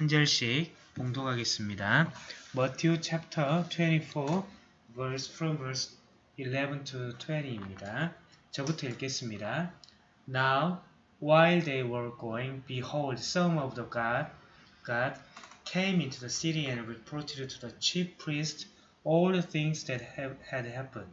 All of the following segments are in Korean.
한 절씩 봉독하겠습니다. Matthew chapter 24 verse from verse 11 to 20입니다. 저부터 읽겠습니다. Now, while they were going, behold, some of the God, God came into the city and reported to the chief priests all the things that have, had happened.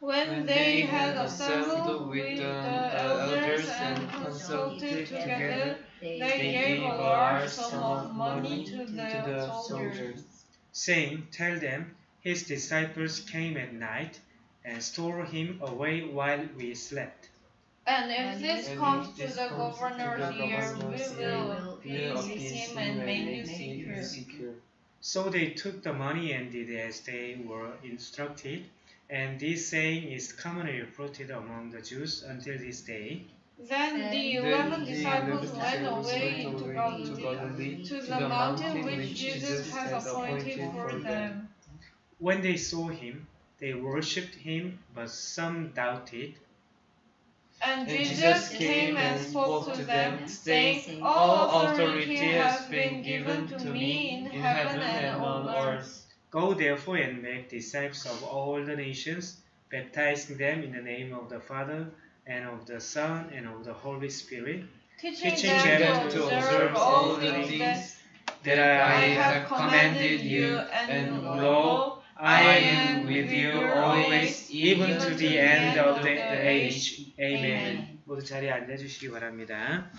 When they had assembled with the elders and consulted together, they gave a large sum of money to the soldiers, saying, Tell them, his disciples came at night and stole him away while we slept. And if this And comes to the governor's the ear, governor's we will will appease appease him and make you secure. secure. So they took the money and did as they were instructed, and this saying is commonly reported among the Jews until this day. Then the eleven the disciples eleven went away into away Galilee, Galilee, to the mountain which Jesus had appointed for them. When they saw him, they worshipped him, but some doubted. And And Jesus came and spoke to them, saying, All authority has been given to me in heaven and on earth. Go therefore and make disciples of all the nations, baptizing them in the name of the Father, and of the Son, and of the Holy Spirit, Teaching Teaching them them to to observe observe all all the things that things that I I have commanded you, and lo, I am with you always, even to the end of the, the age. Amen. Amen. 모두 자리에 앉아주시기 바랍니다.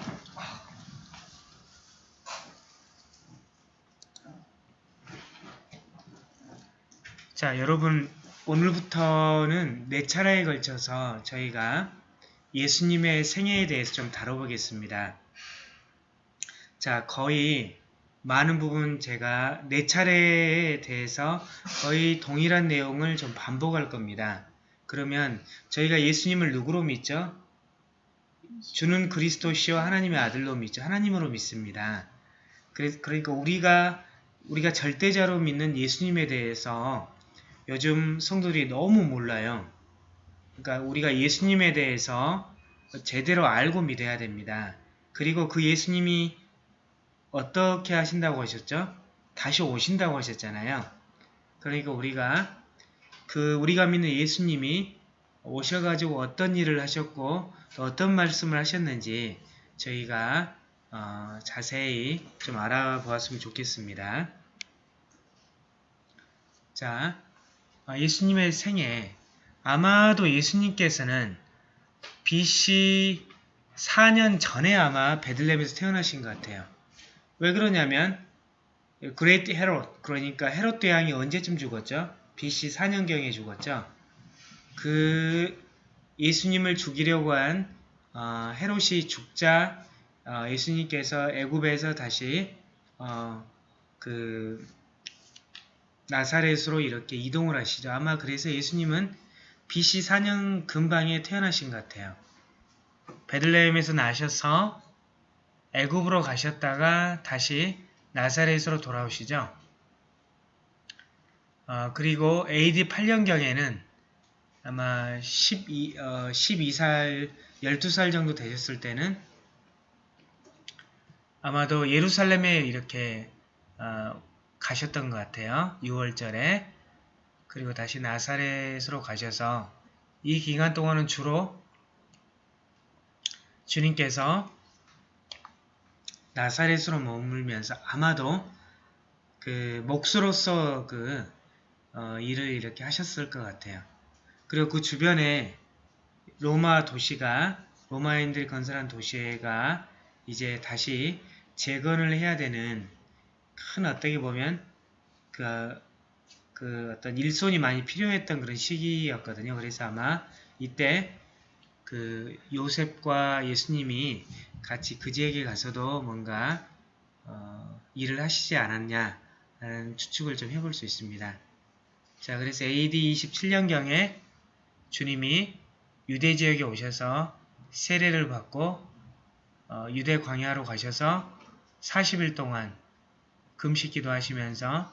자, 여러분 오늘부터는 네 차례에 걸쳐서 저희가 예수님의 생애에 대해서 좀 다뤄보겠습니다. 자, 거의 많은 부분 제가 네 차례에 대해서 거의 동일한 내용을 좀 반복할 겁니다. 그러면 저희가 예수님을 누구로 믿죠? 주는 그리스도시요 하나님의 아들로 믿죠. 하나님으로 믿습니다. 그러니까 우리가 우리가 절대자로 믿는 예수님에 대해서 요즘 성도들이 너무 몰라요. 그러니까 우리가 예수님에 대해서 제대로 알고 믿어야 됩니다. 그리고 그 예수님이 어떻게 하신다고 하셨죠? 다시 오신다고 하셨잖아요. 그러니까 우리가 그 우리가 믿는 예수님이 오셔가지고 어떤 일을 하셨고 또 어떤 말씀을 하셨는지 저희가 어, 자세히 좀 알아보았으면 좋겠습니다. 자, 어, 예수님의 생애 아마도 예수님께서는 BC 4년 전에 아마 베들레헴에서 태어나신 것 같아요. 왜 그러냐면 Great 헤롯 그러니까 헤롯 대왕이 언제쯤 죽었죠? BC 4년경에 죽었죠. 그 예수님을 죽이려고 한 어, 헤롯이 죽자 어, 예수님께서 애굽에서 다시 어, 그 나사렛으로 이렇게 이동을 하시죠. 아마 그래서 예수님은 BC 4년 근방에 태어나신 것 같아요. 베들레헴에서 나셔서 애굽으로 가셨다가 다시 나사렛으로 돌아오시죠. 어, 그리고 AD 8년경에는 아마 12, 어, 12살, 12살 정도 되셨을 때는 아마도 예루살렘에 이렇게 어, 가셨던 것 같아요. 6월절에. 그리고 다시 나사렛으로 가셔서 이 기간 동안은 주로 주님께서 나사렛으로 머물면서 아마도 그 목수로서 그 어, 일을 이렇게 하셨을 것 같아요. 그리고 그 주변에 로마 도시가 로마인들이 건설한 도시가 이제 다시 재건을 해야 되는 큰 어떻게 보면 그, 그 어떤 일손이 많이 필요했던 그런 시기였거든요. 그래서 아마 이때 그 요셉과 예수님이 같이 그지에게 가서도 뭔가 어, 일을 하시지 않았냐라는 추측을 좀 해볼 수 있습니다. 자, 그래서 AD 27년경에 주님이 유대 지역에 오셔서 세례를 받고 어, 유대 광야로 가셔서 40일 동안 금식 기도하시면서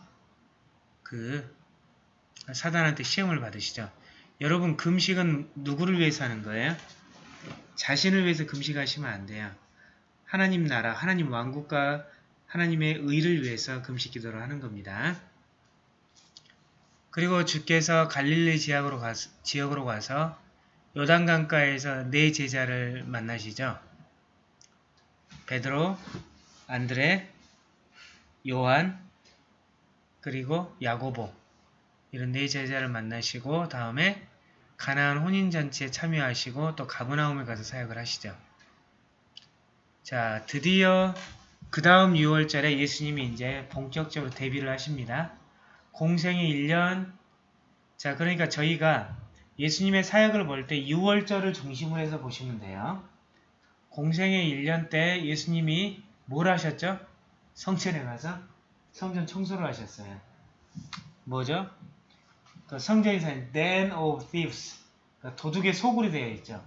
그 사단한테 시험을 받으시죠. 여러분 금식은 누구를 위해서 하는 거예요? 자신을 위해서 금식하시면 안 돼요. 하나님 나라, 하나님 왕국과 하나님의 의를 위해서 금식 기도를 하는 겁니다. 그리고 주께서 갈릴리 지역으로 가서, 지역으로 가서 요단강가에서 네 제자를 만나시죠. 베드로, 안드레, 요한, 그리고 야고보 이런 네 제자를 만나시고 다음에 가나안 혼인잔치에 참여하시고 또 가브나움에 가서 사역을 하시죠. 자, 드디어 그 다음 6월절에 예수님이 이제 본격적으로 데뷔를 하십니다. 공생의 1년 자, 그러니까 저희가 예수님의 사역을 볼 때 6월절을 중심으로 해서 보시면 돼요. 공생의 1년 때 예수님이 뭘 하셨죠? 성전에 가서 성전 청소를 하셨어요. 뭐죠? 그 성전이 산 Den of Thieves 그러니까 도둑의 소굴이 되어 있죠.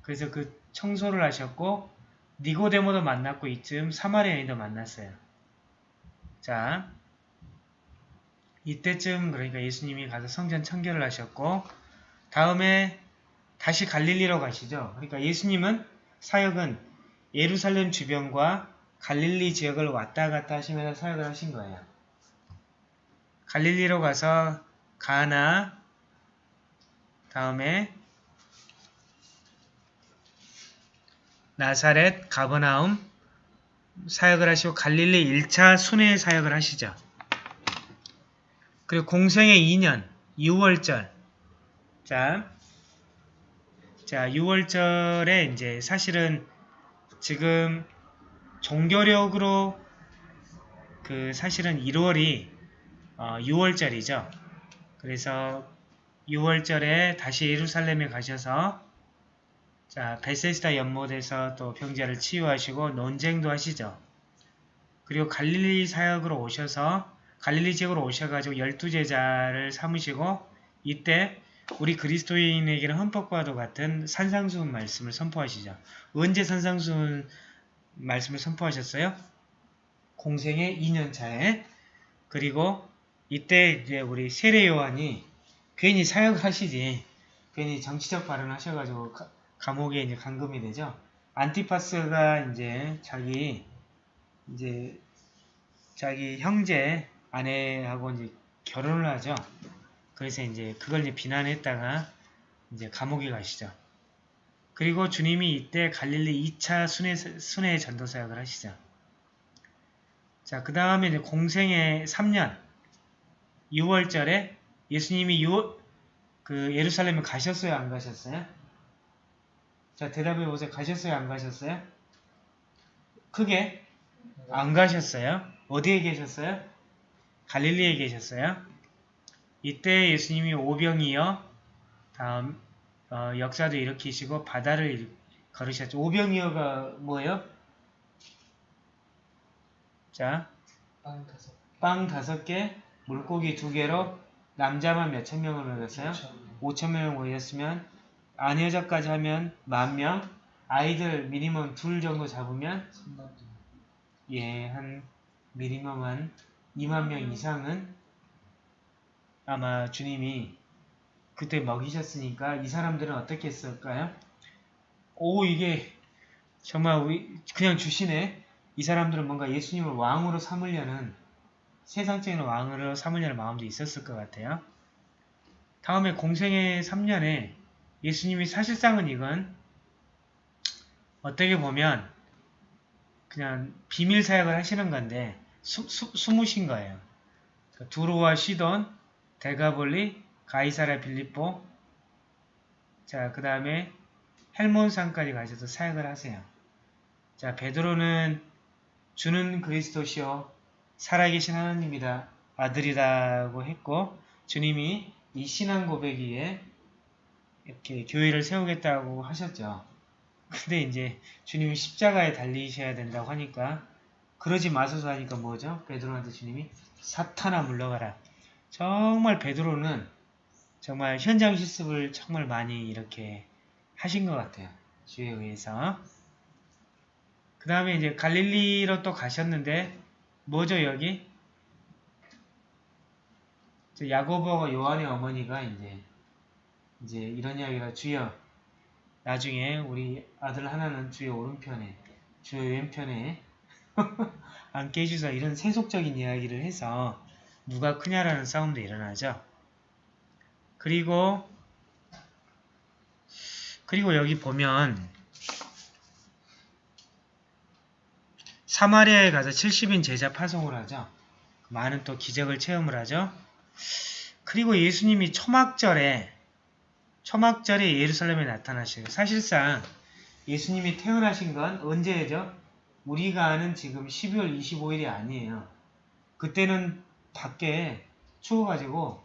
그래서 그 청소를 하셨고 니고데모도 만났고 이쯤 사마리아인도 만났어요. 자, 이때쯤 그러니까 예수님이 가서 성전 청결을 하셨고 다음에 다시 갈릴리로 가시죠. 그러니까 예수님은 사역은 예루살렘 주변과 갈릴리 지역을 왔다 갔다 하시면서 사역을 하신 거예요. 갈릴리로 가서 가나 다음에 나사렛, 가버나움 사역을 하시고 갈릴리 1차 순회 사역을 하시죠. 그리고 공생의 2년 6월절 자, 자 6월절에 이제 사실은 지금 종교력으로 그 사실은 1월이 어, 6월절이죠. 그래서 6월절에 다시 예루살렘에 가셔서 자 베세스다 연못에서 또 병자를 치유하시고 논쟁도 하시죠. 그리고 갈릴리 사역으로 오셔서 갈릴리 지역으로 오셔가지고 열두 제자를 삼으시고 이때 우리 그리스도인에게는 헌법과도 같은 산상수훈 말씀을 선포하시죠. 언제 산상수훈 말씀을 선포하셨어요? 공생의 2년 차에 그리고 이때 이제 우리 세례 요한이 괜히 사역을 하시지 괜히 정치적 발언을 하셔가지고 가, 감옥에 이제 감금이 되죠. 안티파스가 이제 자기 이제 자기 형제 아내하고 이제 결혼을 하죠. 그래서 이제 그걸 이제 비난했다가 이제 감옥에 가시죠. 그리고 주님이 이때 갈릴리 2차 순회, 순회 전도 사역을 하시죠. 자, 그 다음에 이제 공생의 3년 6월절에 예수님이 6, 그 예루살렘에 가셨어요? 안 가셨어요? 자, 대답해 보세요. 가셨어요? 안 가셨어요? 크게 안 가셨어요? 어디에 계셨어요? 갈릴리에 계셨어요. 이때 예수님이 오병이어 다음 어, 역사도 일으키시고 바다를 걸으셨죠. 오병이어가 뭐예요? 자, 빵 다섯 빵 다섯 개, 물고기 두 개로 남자만 몇천 명을 먹였어요? 5천 명을 모였으면 아내자까지 하면 만 명, 아이들 미니멈 둘 정도 잡으면 예, 한 미니멈 한 2만 명 이상은 아마 주님이 그때 먹이셨으니까 이 사람들은 어떻게 했을까요? 오 이게 정말 우리 그냥 주시네. 이 사람들은 뭔가 예수님을 왕으로 삼으려는 세상적인 왕으로 삼으려는 마음도 있었을 것 같아요. 다음에 공생의 3년에 예수님이 사실상은 이건 어떻게 보면 그냥 비밀 사역을 하시는 건데 수, 수, 숨으신 거예요. 그러니까 두로와 시돈, 데가볼리, 가이사라 빌립보 자, 그 다음에 헬몬산까지 가셔서 사역을 하세요. 자, 베드로는 주는 그리스도시요 살아계신 하나님이다 아들이라고 했고 주님이 이 신앙 고백위에 이렇게 교회를 세우겠다고 하셨죠. 근데 이제 주님이 십자가에 달리셔야 된다고 하니까 그러지 마소서 하니까 뭐죠? 베드로한테 주님이 사탄아 물러가라. 정말 베드로는 정말 현장 실습을 정말 많이 이렇게 하신 것 같아요. 주에 의해서. 그 다음에 이제 갈릴리로 또 가셨는데 뭐죠 여기? 야고보가 요한의 어머니가 이제 이제 이런 이야기가 주여 나중에 우리 아들 하나는 주의 오른편에 주의 왼편에 안 깨주서 이런 세속적인 이야기를 해서 누가 크냐라는 싸움도 일어나죠. 그리고 그리고 여기 보면 사마리아에 가서 70인 제자 파송을 하죠. 많은 또 기적을 체험을 하죠. 그리고 예수님이 초막절에 초막절에 예루살렘에 나타나시고 사실상 예수님이 태어나신 건 언제죠? 우리가 아는 지금 12월 25일이 아니에요. 그때는 밖에 추워가지고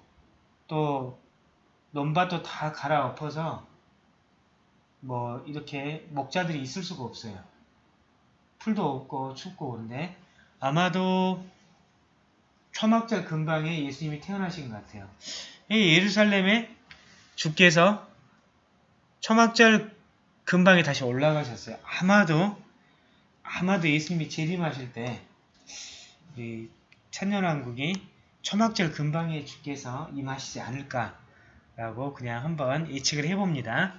또 논밭도 다 갈아엎어서 뭐 이렇게 목자들이 있을 수가 없어요. 풀도 없고 춥고 그런데 아마도 초막절 근방에 예수님이 태어나신 것 같아요. 이 예루살렘에 주께서 초막절 근방에 다시 올라가셨어요. 아마도 아마도 예수님이 재림하실 때 우리 천년왕국이 초막절 근방에 주께서 임하시지 않을까 라고 그냥 한번 예측을 해봅니다.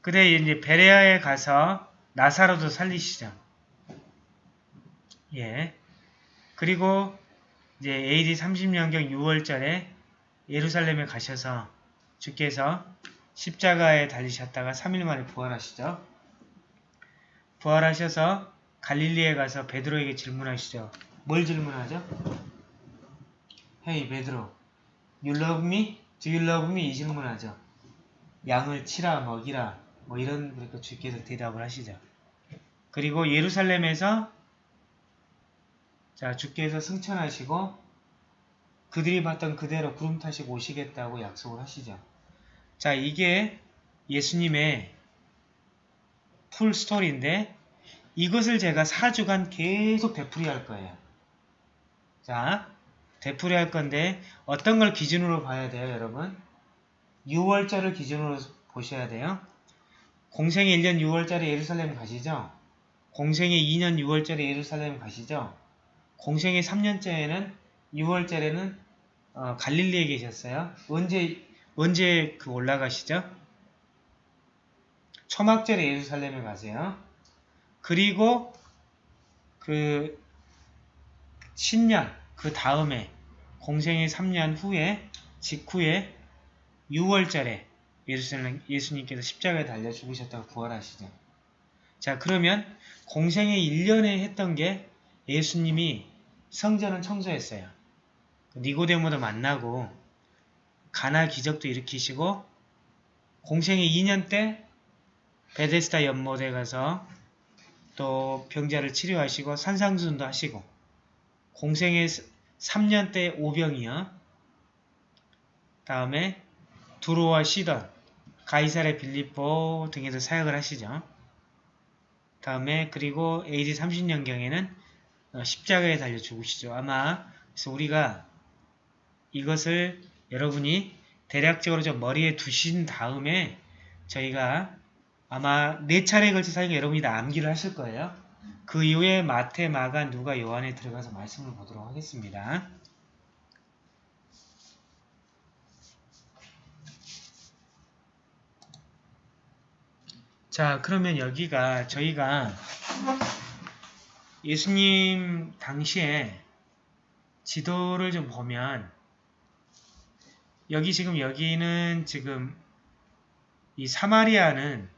그래 이제 베레아에 가서 나사로도 살리시죠. 예. 그리고 이제 AD 30년경 6월절에 예루살렘에 가셔서 주께서 십자가에 달리셨다가 3일 만에 부활하시죠. 부활하셔서 갈릴리에 가서 베드로에게 질문하시죠. 뭘 질문하죠? Hey 베드로, you love me? Do you love me? 이 질문하죠. 양을 치라 먹이라 뭐 이런 그러니까 주께서 대답을 하시죠. 그리고 예루살렘에서 자 주께서 승천하시고 그들이 봤던 그대로 구름 타시고 오시겠다고 약속을 하시죠. 자 이게 예수님의 풀 스토리인데 이것을 제가 4주간 계속 되풀이 할 거예요. 자 되풀이 할 건데 어떤 걸 기준으로 봐야 돼요 여러분? 6월절을 기준으로 보셔야 돼요. 공생의 1년 6월절에 예루살렘 가시죠? 공생의 2년 6월절에 예루살렘 가시죠? 공생의 3년째에는 6월절에는 어, 갈릴리에 계셨어요. 언제 언제 그 올라가시죠? 초막절에 예루살렘에 가세요. 그리고 그 신년 그 다음에 공생의 3년 후에 직후에 6월절에 예루살렘 예수님께서 십자가에 달려 죽으셨다고 부활하시죠. 자 그러면 공생의 1년에 했던 게 예수님이 성전을 청소했어요. 니고데모도 만나고 가나 기적도 일으키시고 공생의 2년 때 베데스다 연못에 가서 또 병자를 치료하시고 산상순도 하시고 공생의 3년 때 오병이요. 다음에 두로와 시던, 가이사레 빌리포 등에서 사역을 하시죠. 다음에 그리고 AD 30년경에는 어, 십자가에 달려 죽으시죠. 아마 그래서 우리가 이것을 여러분이 대략적으로 좀 머리에 두신 다음에 저희가 아마 네 차례에 걸쳐서 여러분이 다 암기를 하실 거예요. 그 이후에 마태, 마가, 누가, 요한에 들어가서 말씀을 보도록 하겠습니다. 자, 그러면 여기가 저희가 예수님 당시에 지도를 좀 보면 여기 지금 여기는 지금 이 사마리아는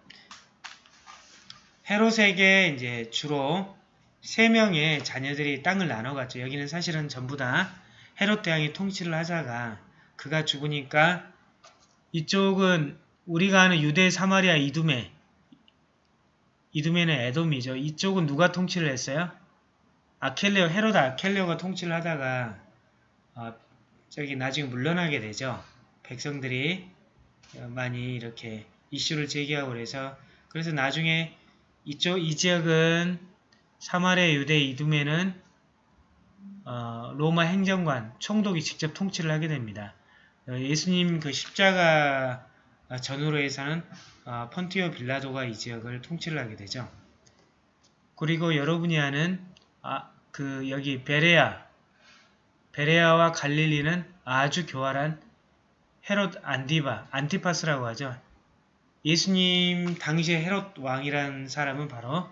헤롯에게 이제 주로 세 명의 자녀들이 땅을 나눠갔죠. 여기는 사실은 전부 다 헤롯 대왕이 통치를 하다가 그가 죽으니까 이쪽은 우리가 아는 유대 사마리아 이두메 이두메는 에돔이죠. 이쪽은 누가 통치를 했어요? 아켈레오, 헤롯 아켈레오가 통치를 하다가 어, 저기 나중에 물러나게 되죠. 백성들이 많이 이렇게 이슈를 제기하고 그래서 그래서 나중에 이쪽 이 지역은 사마리아 유대 이두메는 어, 로마 행정관 총독이 직접 통치를 하게 됩니다. 어, 예수님 그 십자가 전후로 해서는 어, 펀티오 빌라도가 이 지역을 통치를 하게 되죠. 그리고 여러분이 아는 아, 그 여기 베레아 베레아와 갈릴리는 아주 교활한 헤롯 안디바 안티파스라고 하죠. 예수님 당시에 헤롯 왕이라는 사람은 바로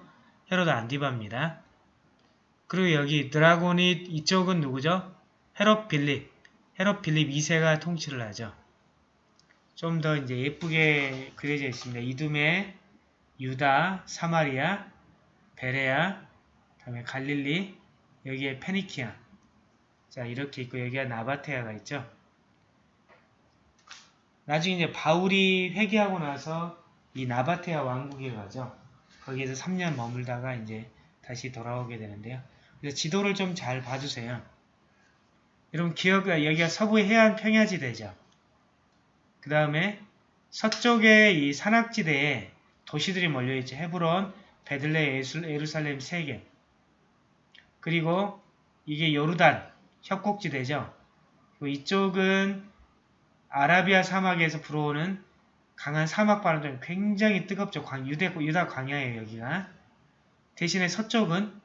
헤롯 안디바입니다. 그리고 여기 드라고닛 이쪽은 누구죠? 헤롯 빌립. 헤롯 빌립 2세가 통치를 하죠. 좀 더 이제 예쁘게 그려져 있습니다. 이두메, 유다, 사마리아, 베레아, 다음에 갈릴리, 여기에 페니키아. 자, 이렇게 있고 여기가 나바테아가 있죠. 나중에 이제 바울이 회개하고 나서 이 나바테아 왕국에 가죠. 거기에서 3년 머물다가 이제 다시 돌아오게 되는데요. 그래서 지도를 좀 잘 봐주세요. 여러분 기억 여기가 서부 해안 평야지대죠. 그 다음에 서쪽에 이 산악지대에 도시들이 몰려있죠. 헤브론, 베들레, 예루살렘 세 개. 그리고 이게 요르단, 협곡지대죠. 이쪽은 아라비아 사막에서 불어오는 강한 사막 바람이 굉장히 뜨겁죠. 광, 유대, 유다 광야예요, 여기가. 대신에 서쪽은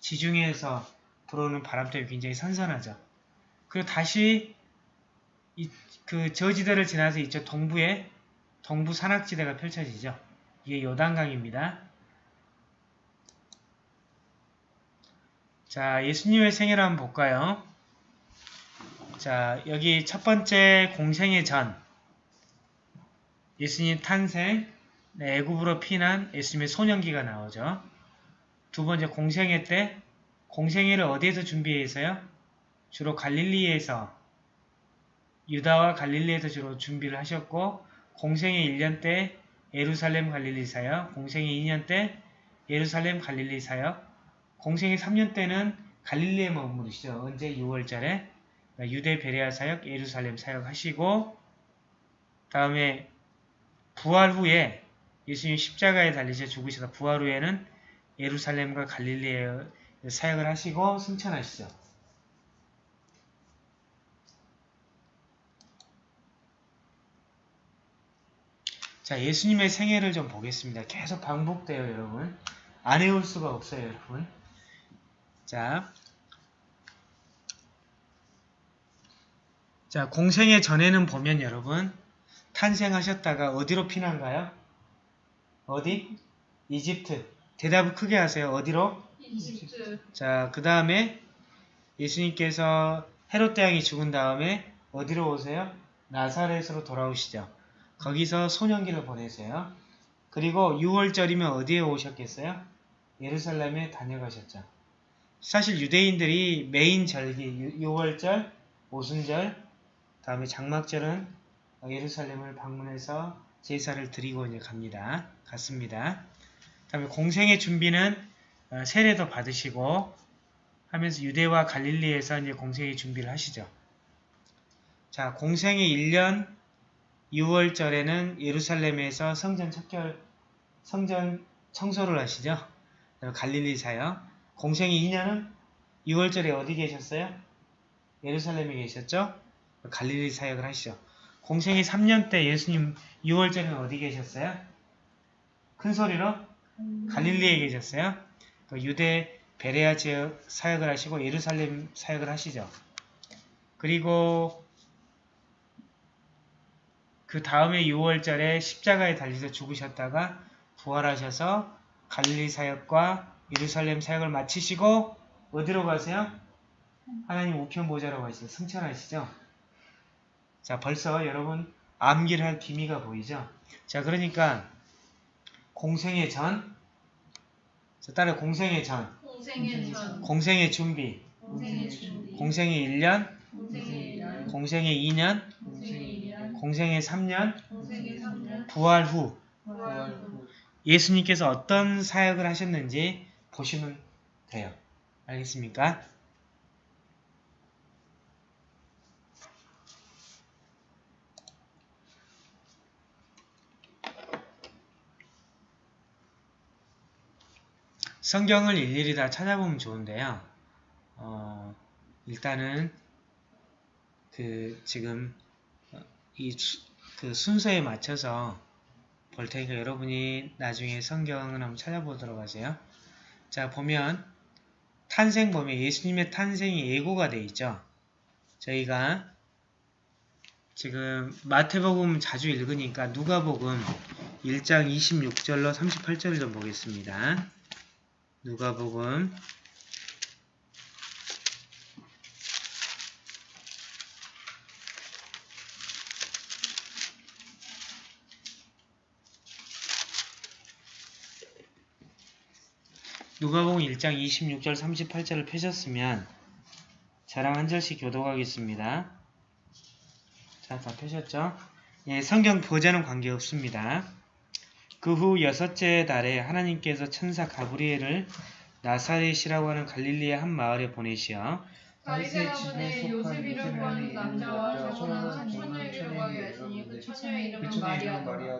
지중해에서 불어오는 바람 때문에 굉장히 선선하죠. 그리고 다시 이, 그 저지대를 지나서 이쪽 동부에 동부 산악지대가 펼쳐지죠. 이게 요단강입니다. 자, 예수님의 생애를 한번 볼까요? 자, 여기 첫 번째 공생의 전 예수님 탄생, 네, 애굽으로 피난 예수님의 소년기가 나오죠. 두 번째 공생애 때 공생애를 어디에서 준비해서요? 주로 갈릴리에서 유다와 갈릴리에서 주로 준비를 하셨고 공생애 1년 때 예루살렘 갈릴리 사역, 공생애 2년 때 예루살렘 갈릴리 사역, 공생애 3년 때는 갈릴리에 머무르시죠. 언제 6월절에 유대 베레아 사역, 예루살렘 사역 하시고 다음에 부활 후에 예수님 십자가에 달리셔 죽으셔서 부활 후에는 예루살렘과 갈릴리에 사역을 하시고 승천하시죠. 자, 예수님의 생애를 좀 보겠습니다. 계속 반복돼요, 여러분. 안 외울 수가 없어요, 여러분. 자, 자, 공생애 전에는 보면 여러분, 탄생하셨다가 어디로 피난가요? 어디? 이집트. 대답을 크게 하세요. 어디로? 이집트. 자, 그 다음에 예수님께서 헤롯 대왕이 죽은 다음에 어디로 오세요? 나사렛으로 돌아오시죠. 거기서 소년기를 보내세요. 그리고 6월절이면 어디에 오셨겠어요? 예루살렘에 다녀가셨죠. 사실 유대인들이 메인 절기 6월절, 오순절, 다음에 장막절은 예루살렘을 방문해서 제사를 드리고 이제 갑니다. 갔습니다. 다음에 공생의 준비는 어, 세례도 받으시고 하면서 유대와 갈릴리에서 이제 공생의 준비를 하시죠. 자, 공생의 1년 6월절에는 예루살렘에서 성전 척결, 성전 청소를 하시죠. 갈릴리 사역. 공생의 2년은 6월절에 어디 계셨어요? 예루살렘에 계셨죠? 갈릴리 사역을 하시죠. 공생의 3년 때 예수님 6월절에는 어디 계셨어요? 큰 소리로 갈릴리에 계셨어요. 그 유대 베레아 지역 사역을 하시고 예루살렘 사역을 하시죠. 그리고 그 다음에 6월절에 십자가에 달려서 죽으셨다가 부활하셔서 갈릴리 사역과 예루살렘 사역을 마치시고 어디로 가세요? 하나님 우편 보좌로 가시죠. 승천하시죠. 자 벌써 여러분 암기를 할 기미가 보이죠? 자 그러니까 공생의 전 자, 따라 공생의 전 공생의 전. 공생의 준비 공생의 준비. 공생의 1년 공생의 1년. 공생의 2년 공생의 2년. 공생의 3년 공생의 3년. 부활 후 부활 후. 예수님께서 어떤 사역을 하셨는지 보시면 돼요. 알겠습니까? 성경을 일일이 다 찾아보면 좋은데요. 어, 일단은 그 지금 이 그 순서에 맞춰서 볼 테니까 여러분이 나중에 성경을 한번 찾아보도록 하세요. 자 보면 탄생 보면 예수님의 탄생이 예고가 되어 있죠. 저희가 지금 마태복음 자주 읽으니까 누가복음 1장 26절로 38절을 좀 보겠습니다. 누가복음 1장 26절 38절을 펴셨으면 자랑 한 절씩 교독하겠습니다. 자, 다 펴셨죠? 예, 성경 교재는 관계없습니다. 그 후 여섯째 달에 하나님께서 천사 가브리엘을 나사렛이라고 하는 갈릴리의 한 마을에 보내시어 다윗의 가문에 요셉이라고 하는 남자와 저거는 한 처녀에게 구하게 하시니 그 처녀의 이름은 마리아더라.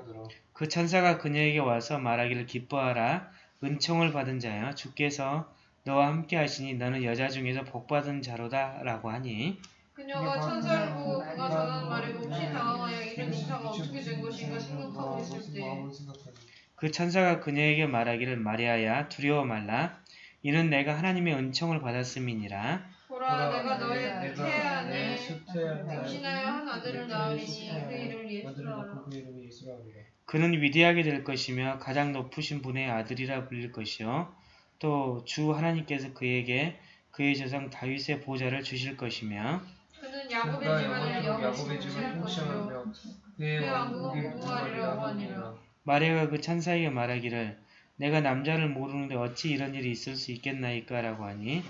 그 천사가 그녀에게 와서 말하기를 기뻐하라 은총을 받은 자여 주께서 너와 함께 하시니 너는 여자 중에서 복받은 자로다 라고 하니 그녀가 천사를 보고 그가 전하는 말에 몹시 당황하여 이런 인사가 어떻게 된 것인가 생각하고 있을 때 그 천사가 그녀에게 말하기를 마리아야 두려워 말라. 이는 내가 하나님의 은총을 받았음이니라. 보라 내가 너의 태 안에 임신하여 한 아들을 낳으리니 그 이름을 예수라 하라. 그는 위대하게 될 것이며 가장 높으신 분의 아들이라 불릴 것이요. 또 주 하나님께서 그에게 그의 조상 다윗의 보좌를 주실 것이며 그는 야곱의 집안을 영원히 통치할 것이요 그의 왕국은 무궁하리라고 하니라. 마리아가 그 천사에게 말하기를 내가 남자를 모르는데 어찌 이런 일이 있을 수 있겠나이까 라고 하니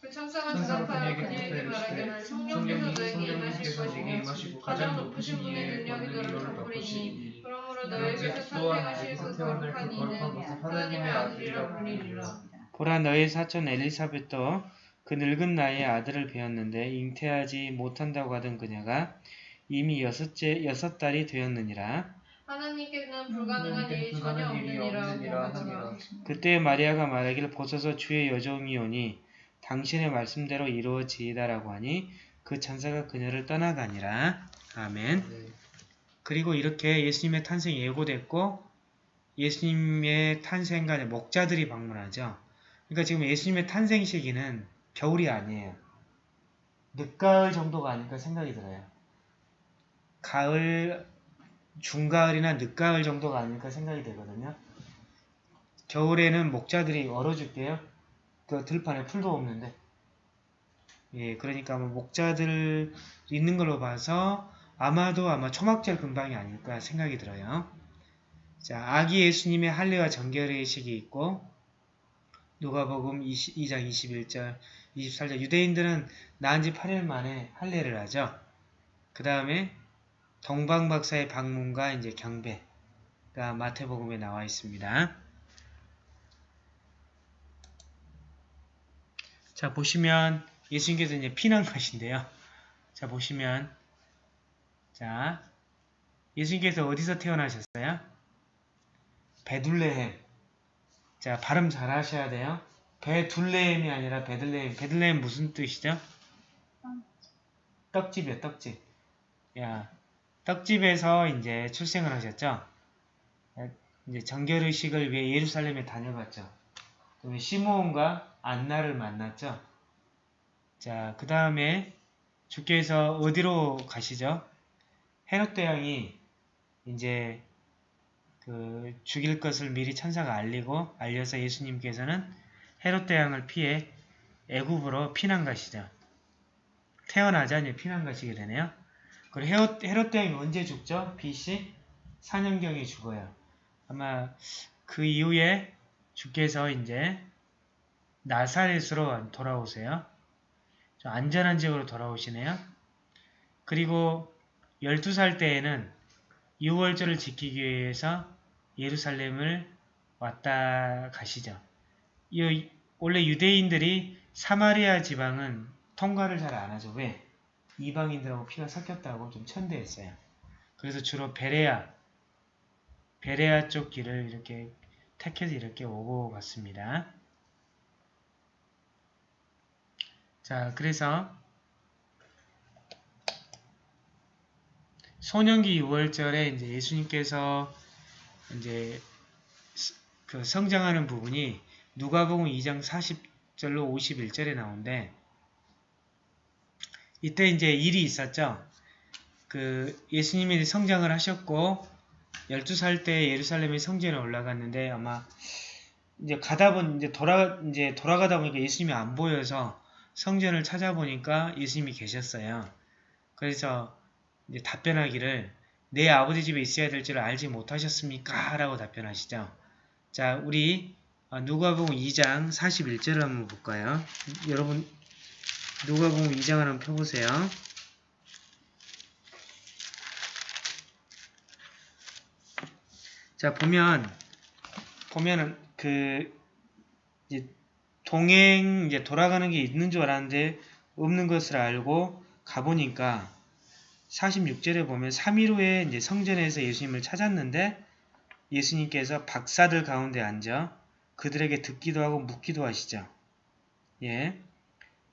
그 천사가 대답하여 그녀에게 말하기를 성령께서 너에게 임하실 것이며 가장 높으신 분의 능력이 너를 덮으리니 그러므로 너에게서 탄생하실 그 거룩한 이는 하나님의 아들이라 불리리라. 보라 너의 사촌 엘리사벳도 그 늙은 나이에 아들을 배웠는데 잉태하지 못한다고 하던 그녀가 이미 여섯째 여섯 달이 되었느니라. 하나님께는 불가능한 일이 전혀 없느니라. 그때 마리아가 말하기를 보소서 주의 여종이오니 당신의 말씀대로 이루어지이다라고 하니 그 천사가 그녀를 떠나가니라. 아멘. 그리고 이렇게 예수님의 탄생이 예고됐고 예수님의 탄생간에 목자들이 방문하죠. 그러니까 지금 예수님의 탄생 시기는 겨울이 아니에요. 늦가을 정도가 아닐까 생각이 들어요. 가을, 중가을이나 늦가을 정도가 아닐까 생각이 되거든요. 겨울에는 목자들이 얼어줄게요. 그 들판에 풀도 없는데. 예, 그러니까 뭐 목자들 있는 걸로 봐서 아마도 아마 초막절 근방이 아닐까 생각이 들어요. 자, 아기 예수님의 할례와 정결의식이 있고 누가복음 2장 21절, 24절 유대인들은 낳은 지 8일 만에 할례를 하죠. 그 다음에 동방 박사의 방문과 이제 경배가 마태복음에 나와 있습니다. 자 보시면 예수님께서 이제 피난 가신데요. 자 보시면 자 예수님께서 어디서 태어나셨어요? 베둘레헴. 자 발음 잘 하셔야 돼요. 베둘레헴이 아니라 베들레헴. 베들레헴 무슨 뜻이죠? 떡집이요, 떡집. 야, 떡집에서 이제 출생을 하셨죠. 이제 정결의식을 위해 예루살렘에 다녀갔죠. 그다음에 시므온과 안나를 만났죠. 자, 그 다음에 주께서 어디로 가시죠? 헤롯 대왕이 이제 그 죽일 것을 미리 천사가 알리고 알려서 예수님께서는 헤롯 대왕을 피해 애굽으로 피난 가시죠. 태어나자 이제 피난 가시게 되네요. 그리고 헤롯, 대왕이 언제 죽죠? BC 4년경에 죽어요. 아마 그 이후에 주께서 이제 나사렛으로 돌아오세요. 좀 안전한 지역으로 돌아오시네요. 그리고 12살 때에는 6월절을 지키기 위해서 예루살렘을 왔다 가시죠. 이, 원래 유대인들이 사마리아 지방은 통과를 잘 안 하죠. 왜? 이방인들하고 피가 섞였다고 좀 천대했어요. 그래서 주로 베레아, 베레아 쪽 길을 이렇게 택해서 이렇게 오고 갔습니다. 자, 그래서 소년기 6월절에 이제 예수님께서 이제 그 성장하는 부분이 누가복음 2장 40절로 51절에 나오는데 이때 이제 일이 있었죠. 그 예수님이 성장을 하셨고 12살 때 예루살렘의 성전에 올라갔는데 아마 이제 가다 보니 이제 돌아 이제 돌아가다 보니까 예수님이 안 보여서 성전을 찾아보니까 예수님이 계셨어요. 그래서 이제 답변하기를 내 아버지 집에 있어야 될 줄 알지 못하셨습니까? 라고 답변하시죠. 자, 우리 어, 누가복음 2장 41절을 한번 볼까요? 여러분 누가복음 2장을 한번 펴보세요. 자 보면 보면은 그 이제 동행 이제 돌아가는 게 있는 줄 알았는데 없는 것을 알고 가보니까 46절에 보면 3일 후에 이제 성전에서 예수님을 찾았는데 예수님께서 박사들 가운데 앉아 그들에게 듣기도 하고 묻기도 하시죠. 예.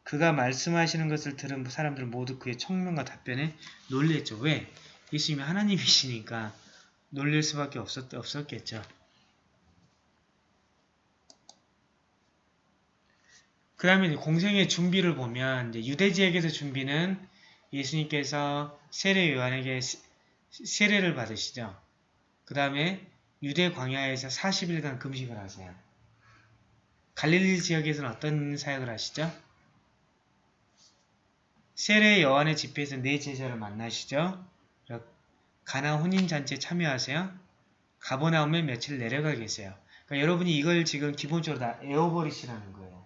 그가 말씀하시는 것을 들은 사람들 모두 그의 청명과 답변에 놀랬죠. 왜? 예수님이 하나님이시니까 놀릴 수밖에 없었, 없었겠죠. 그 다음에 공생의 준비를 보면 이제 유대 지역에서 준비는 예수님께서 세례 요한에게 세례를 받으시죠. 그 다음에 유대 광야에서 40일간 금식을 하세요. 갈릴리 지역에서는 어떤 사역을 하시죠? 세례 요한의 집회에서 네 제자를 만나시죠. 가나 혼인잔치에 참여하세요. 가보나움에 며칠 내려가 계세요. 그러니까 여러분이 이걸 지금 기본적으로 다 에어버리시라는 거예요.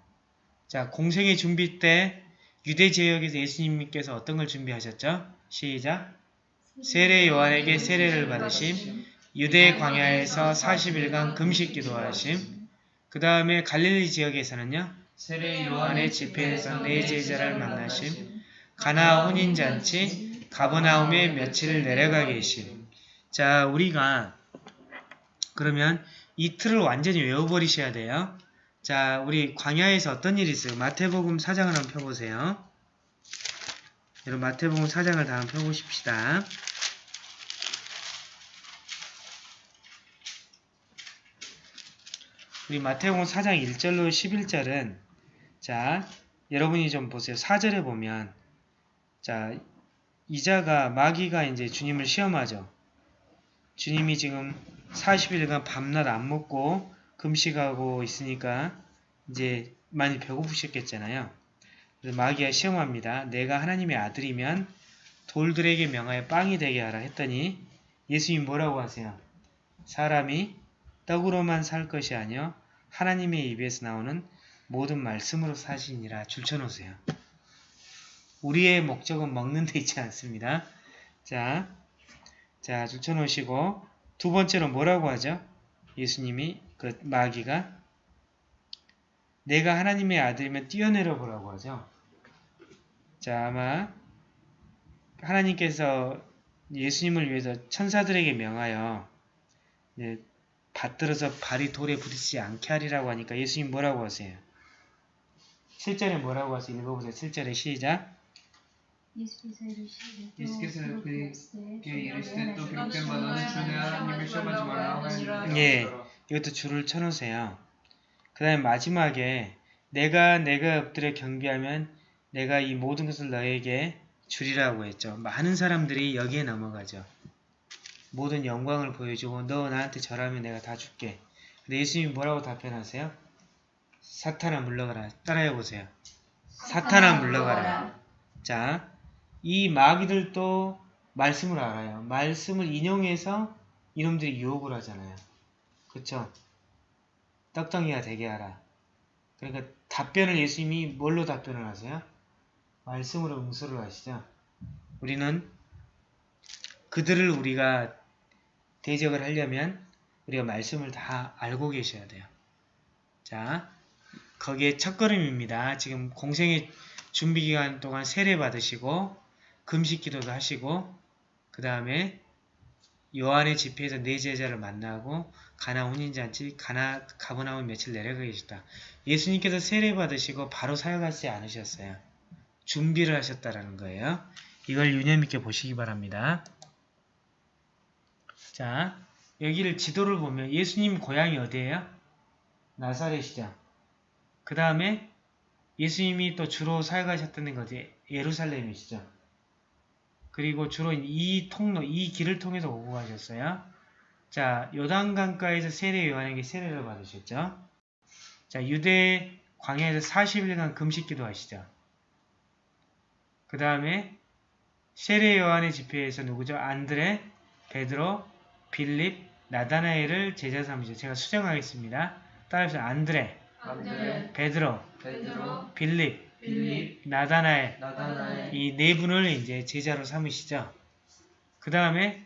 자, 공생의 준비 때 유대 지역에서 예수님께서 어떤 걸 준비하셨죠? 시작! 세례 요한에게 세례를 받으심, 유대 광야에서 40일간 금식 기도하심, 그 다음에 갈릴리 지역에서는요, 세례 요한의 집회에서 네 제자를 만나심, 가나 혼인잔치, 가버나움에 며칠 내려가 계심. 자, 우리가 그러면 이 틀을 완전히 외워버리셔야 돼요. 자, 우리 광야에서 어떤 일이 있어요? 마태복음 4장을 한번 펴보세요. 여러분 마태복음 4장을 다 한번 펴보십시다. 우리 마태복음 4장 1절로 11절은 자 여러분이 좀 보세요. 4절에 보면 자 이자가 마귀가 이제 주님을 시험하죠. 주님이 지금 40일간 밤낮 안 먹고 금식하고 있으니까 이제 많이 배고프셨겠잖아요. 그래서 마귀가 시험합니다. 내가 하나님의 아들이면 돌들에게 명하여 빵이 되게 하라 했더니 예수님 뭐라고 하세요? 사람이 떡으로만 살 것이 아니요 하나님의 입에서 나오는 모든 말씀으로 사시니라 줄쳐놓으세요. 우리의 목적은 먹는 데 있지 않습니다. 자, 자 줄쳐놓으시고 두 번째로 뭐라고 하죠? 예수님이 그 마귀가 내가 하나님의 아들이면 뛰어내려 보라고 하죠. 자 아마 하나님께서 예수님을 위해서 천사들에게 명하여 네, 받들어서 발이 돌에 부딪히지 않게 하리라고 하니까 예수님 뭐라고 하세요? 7절에 뭐라고 하세요? 읽어보세요. 7절에 시작. 예수께서 그에게 이르시되 또바 너는 주의 하나님을 시험하지 말라 예, 이것도 줄을 쳐놓으세요. 그 다음에 마지막에 내가 내가 엎드려 경비하면 내가 이 모든 것을 너에게 주리라고 했죠. 많은 사람들이 여기에 넘어가죠. 모든 영광을 보여주고 너 나한테 절하면 내가 다 줄게. 근데 예수님이 뭐라고 답변하세요? 사탄아 물러가라. 따라해보세요. 사탄아 물러가라. 자, 이 마귀들도 말씀을 알아요. 말씀을 인용해서 이놈들이 유혹을 하잖아요. 그쵸? 떡덩이가 되게 하라. 그러니까 답변을 예수님이 뭘로 답변을 하세요? 말씀으로 응수를 하시죠. 우리는 그들을 우리가 대적을 하려면 우리가 말씀을 다 알고 계셔야 돼요. 자, 거기에 첫걸음입니다. 지금 공생의 준비기간 동안 세례 받으시고 금식 기도도 하시고 그 다음에 요한의 집회에서 네 제자를 만나고 가나 혼인잔치, 가나 가보나움 며칠 내려가 계시다. 예수님께서 세례 받으시고 바로 사역하지 않으셨어요. 준비를 하셨다라는 거예요. 이걸 유념 있게 보시기 바랍니다. 자, 여기를 지도를 보면 예수님 고향이 어디예요? 나사렛이죠. 그 다음에 예수님이 또 주로 사역하셨던 것이 예루살렘이시죠. 그리고 주로 이 통로, 이 길을 통해서 오고 가셨어요. 자, 요단강가에서 세례 요한에게 세례를 받으셨죠. 자, 유대 광야에서 40일간 금식 기도 하시죠. 그 다음에 세례 요한의 집회에서 누구죠? 안드레, 베드로, 빌립, 나다나엘을 제자 삼으시죠. 제가 수정하겠습니다. 따라서 안드레, 안드레, 베드로, 베드로, 빌립, 빌립, 나다나엘 나다나엘, 이 네 분을 이제 제자로 삼으시죠. 그 다음에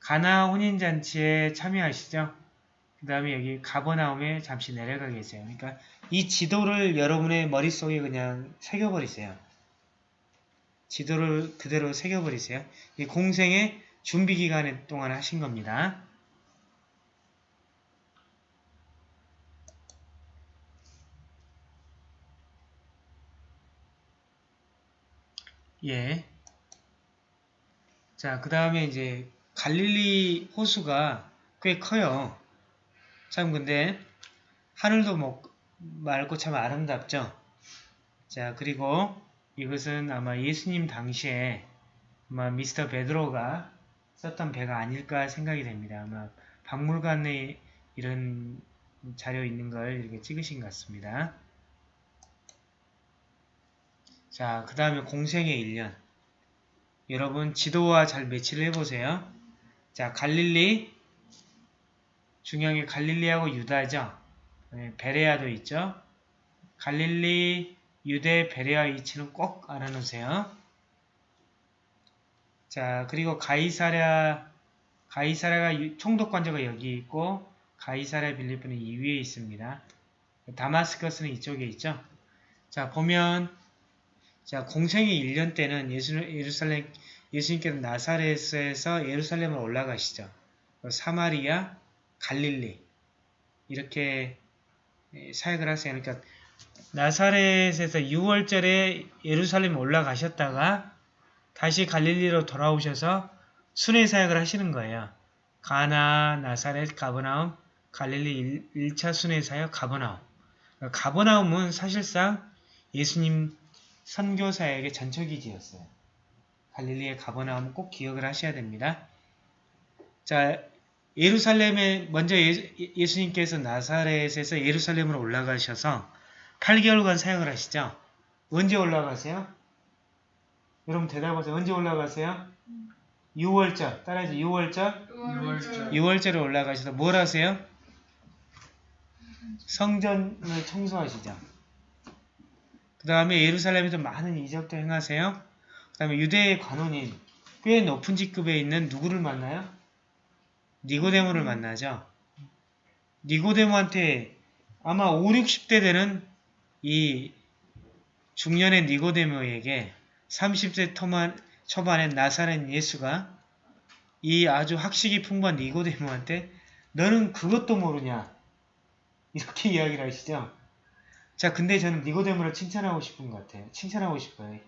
가나 혼인잔치에 참여하시죠. 그 다음에 여기 가버나움에 잠시 내려가 계세요. 그러니까 이 지도를 여러분의 머릿속에 그냥 새겨버리세요. 지도를 그대로 새겨버리세요. 이 공생의 준비 기간 동안 하신 겁니다. 예. 자, 그 다음에 이제 갈릴리 호수가 꽤 커요. 참 근데 하늘도 뭐 맑고 참 아름답죠. 자, 그리고 이것은 아마 예수님 당시에 아마 미스터 베드로가 썼던 배가 아닐까 생각이 됩니다. 아마 박물관에 이런 자료 있는 걸 이렇게 찍으신 것 같습니다. 자, 그 다음에 공생의 1년. 여러분 지도와 잘 매치를 해보세요. 자, 갈릴리. 게 갈릴리하고 유다죠. 네, 베레아도 있죠. 갈릴리, 유대, 베레아 위치는 꼭 알아놓으세요. 자, 그리고 가이사랴, 가이사랴가 총독관저가 여기 있고 가이사랴 빌리프는 이 위에 있습니다. 다마스커스는 이쪽에 있죠. 자, 보면 자, 공생의 1년 때는 예수, 예루살렘, 예수님께서 나사렛에서 예루살렘을 올라가시죠. 사마리아, 갈릴리 이렇게 사역을 하세요. 그러니까 나사렛에서 6월절에 예루살렘 올라가셨다가 다시 갈릴리로 돌아오셔서 순회 사역을 하시는 거예요. 가나, 나사렛, 가버나움, 갈릴리 1, 차 순회 사역 가버나움. 가버나움은 사실상 예수님 선교 사역의 전초기지였어요. 갈릴리의 가버나움 꼭 기억을 하셔야 됩니다. 자, 예루살렘에 먼저 예, 수님께서 나사렛에서 예루살렘으로 올라가셔서 8개월간 사역을 하시죠. 언제 올라가세요? 여러분 대답하세요. 언제 올라가세요? 6월절. 따라해서 6월절. 6월절, 6월절에 올라가셔서 뭘 하세요? 성전을 청소하시죠. 그 다음에 예루살렘에서 많은 이적도 행하세요. 그 다음에 유대의 관원인 꽤 높은 직급에 있는 누구를 만나요? 니고데모를 만나죠. 니고데모한테 아마 5, 60대 되는 이 중년의 니고데모에게 30세 토만, 초반에 나사렛 예수가 이 아주 학식이 풍부한 니고데모한테 너는 그것도 모르냐 이렇게 이야기를 하시죠. 자 근데 저는 니고데모를 칭찬하고 싶은 것 같아요. 칭찬하고 싶어요.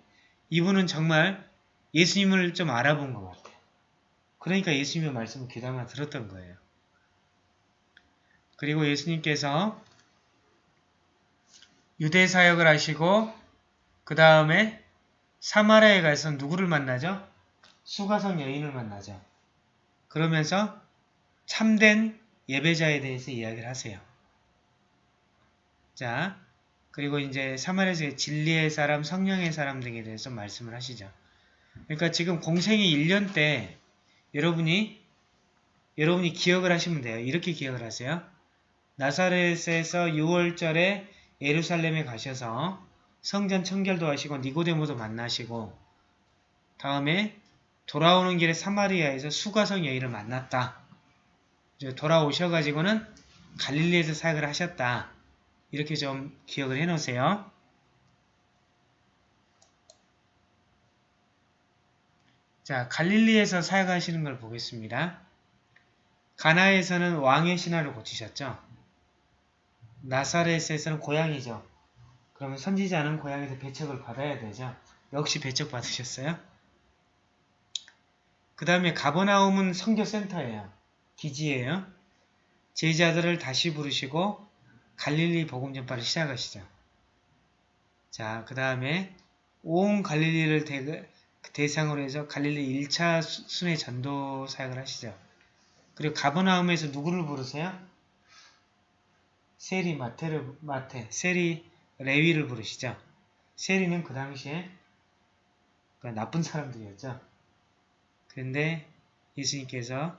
이분은 정말 예수님을 좀 알아본 것 같아요. 그러니까 예수님의 말씀을 귀담아 들었던 거예요. 그리고 예수님께서 유대 사역을 하시고 그 다음에 사마리아에 가서 누구를 만나죠? 수가성 여인을 만나죠. 그러면서 참된 예배자에 대해서 이야기를 하세요. 자, 그리고 이제 사마리아에서 진리의 사람, 성령의 사람 등에 대해서 말씀을 하시죠. 그러니까 지금 공생이 1년 때 여러분이 여러분이 기억을 하시면 돼요. 이렇게 기억을 하세요. 나사렛에서 6월절에 예루살렘에 가셔서 성전 청결도 하시고 니고데모도 만나시고 다음에 돌아오는 길에 사마리아에서 수가성 여인을 만났다. 돌아오셔가지고는 갈릴리에서 사역을 하셨다. 이렇게 좀 기억을 해 놓으세요. 자, 갈릴리에서 사역하시는 걸 보겠습니다. 가나에서는 왕의 신화를 고치셨죠. 나사렛에서는 고향이죠. 그러면 선지자는 고향에서 배척을 받아야 되죠. 역시 배척 받으셨어요. 그 다음에 가버나움은 선교센터예요. 기지예요. 제자들을 다시 부르시고 갈릴리 복음 전파를 시작하시죠. 자, 그 다음에 온 갈릴리를 대, 대상으로 해서 갈릴리 1차 순회 전도 사역을 하시죠. 그리고 가버나움에서 누구를 부르세요? 세리 마테를 마테, 세리 레위를 부르시죠. 세리는 그 당시에 나쁜 사람들이었죠. 그런데 예수님께서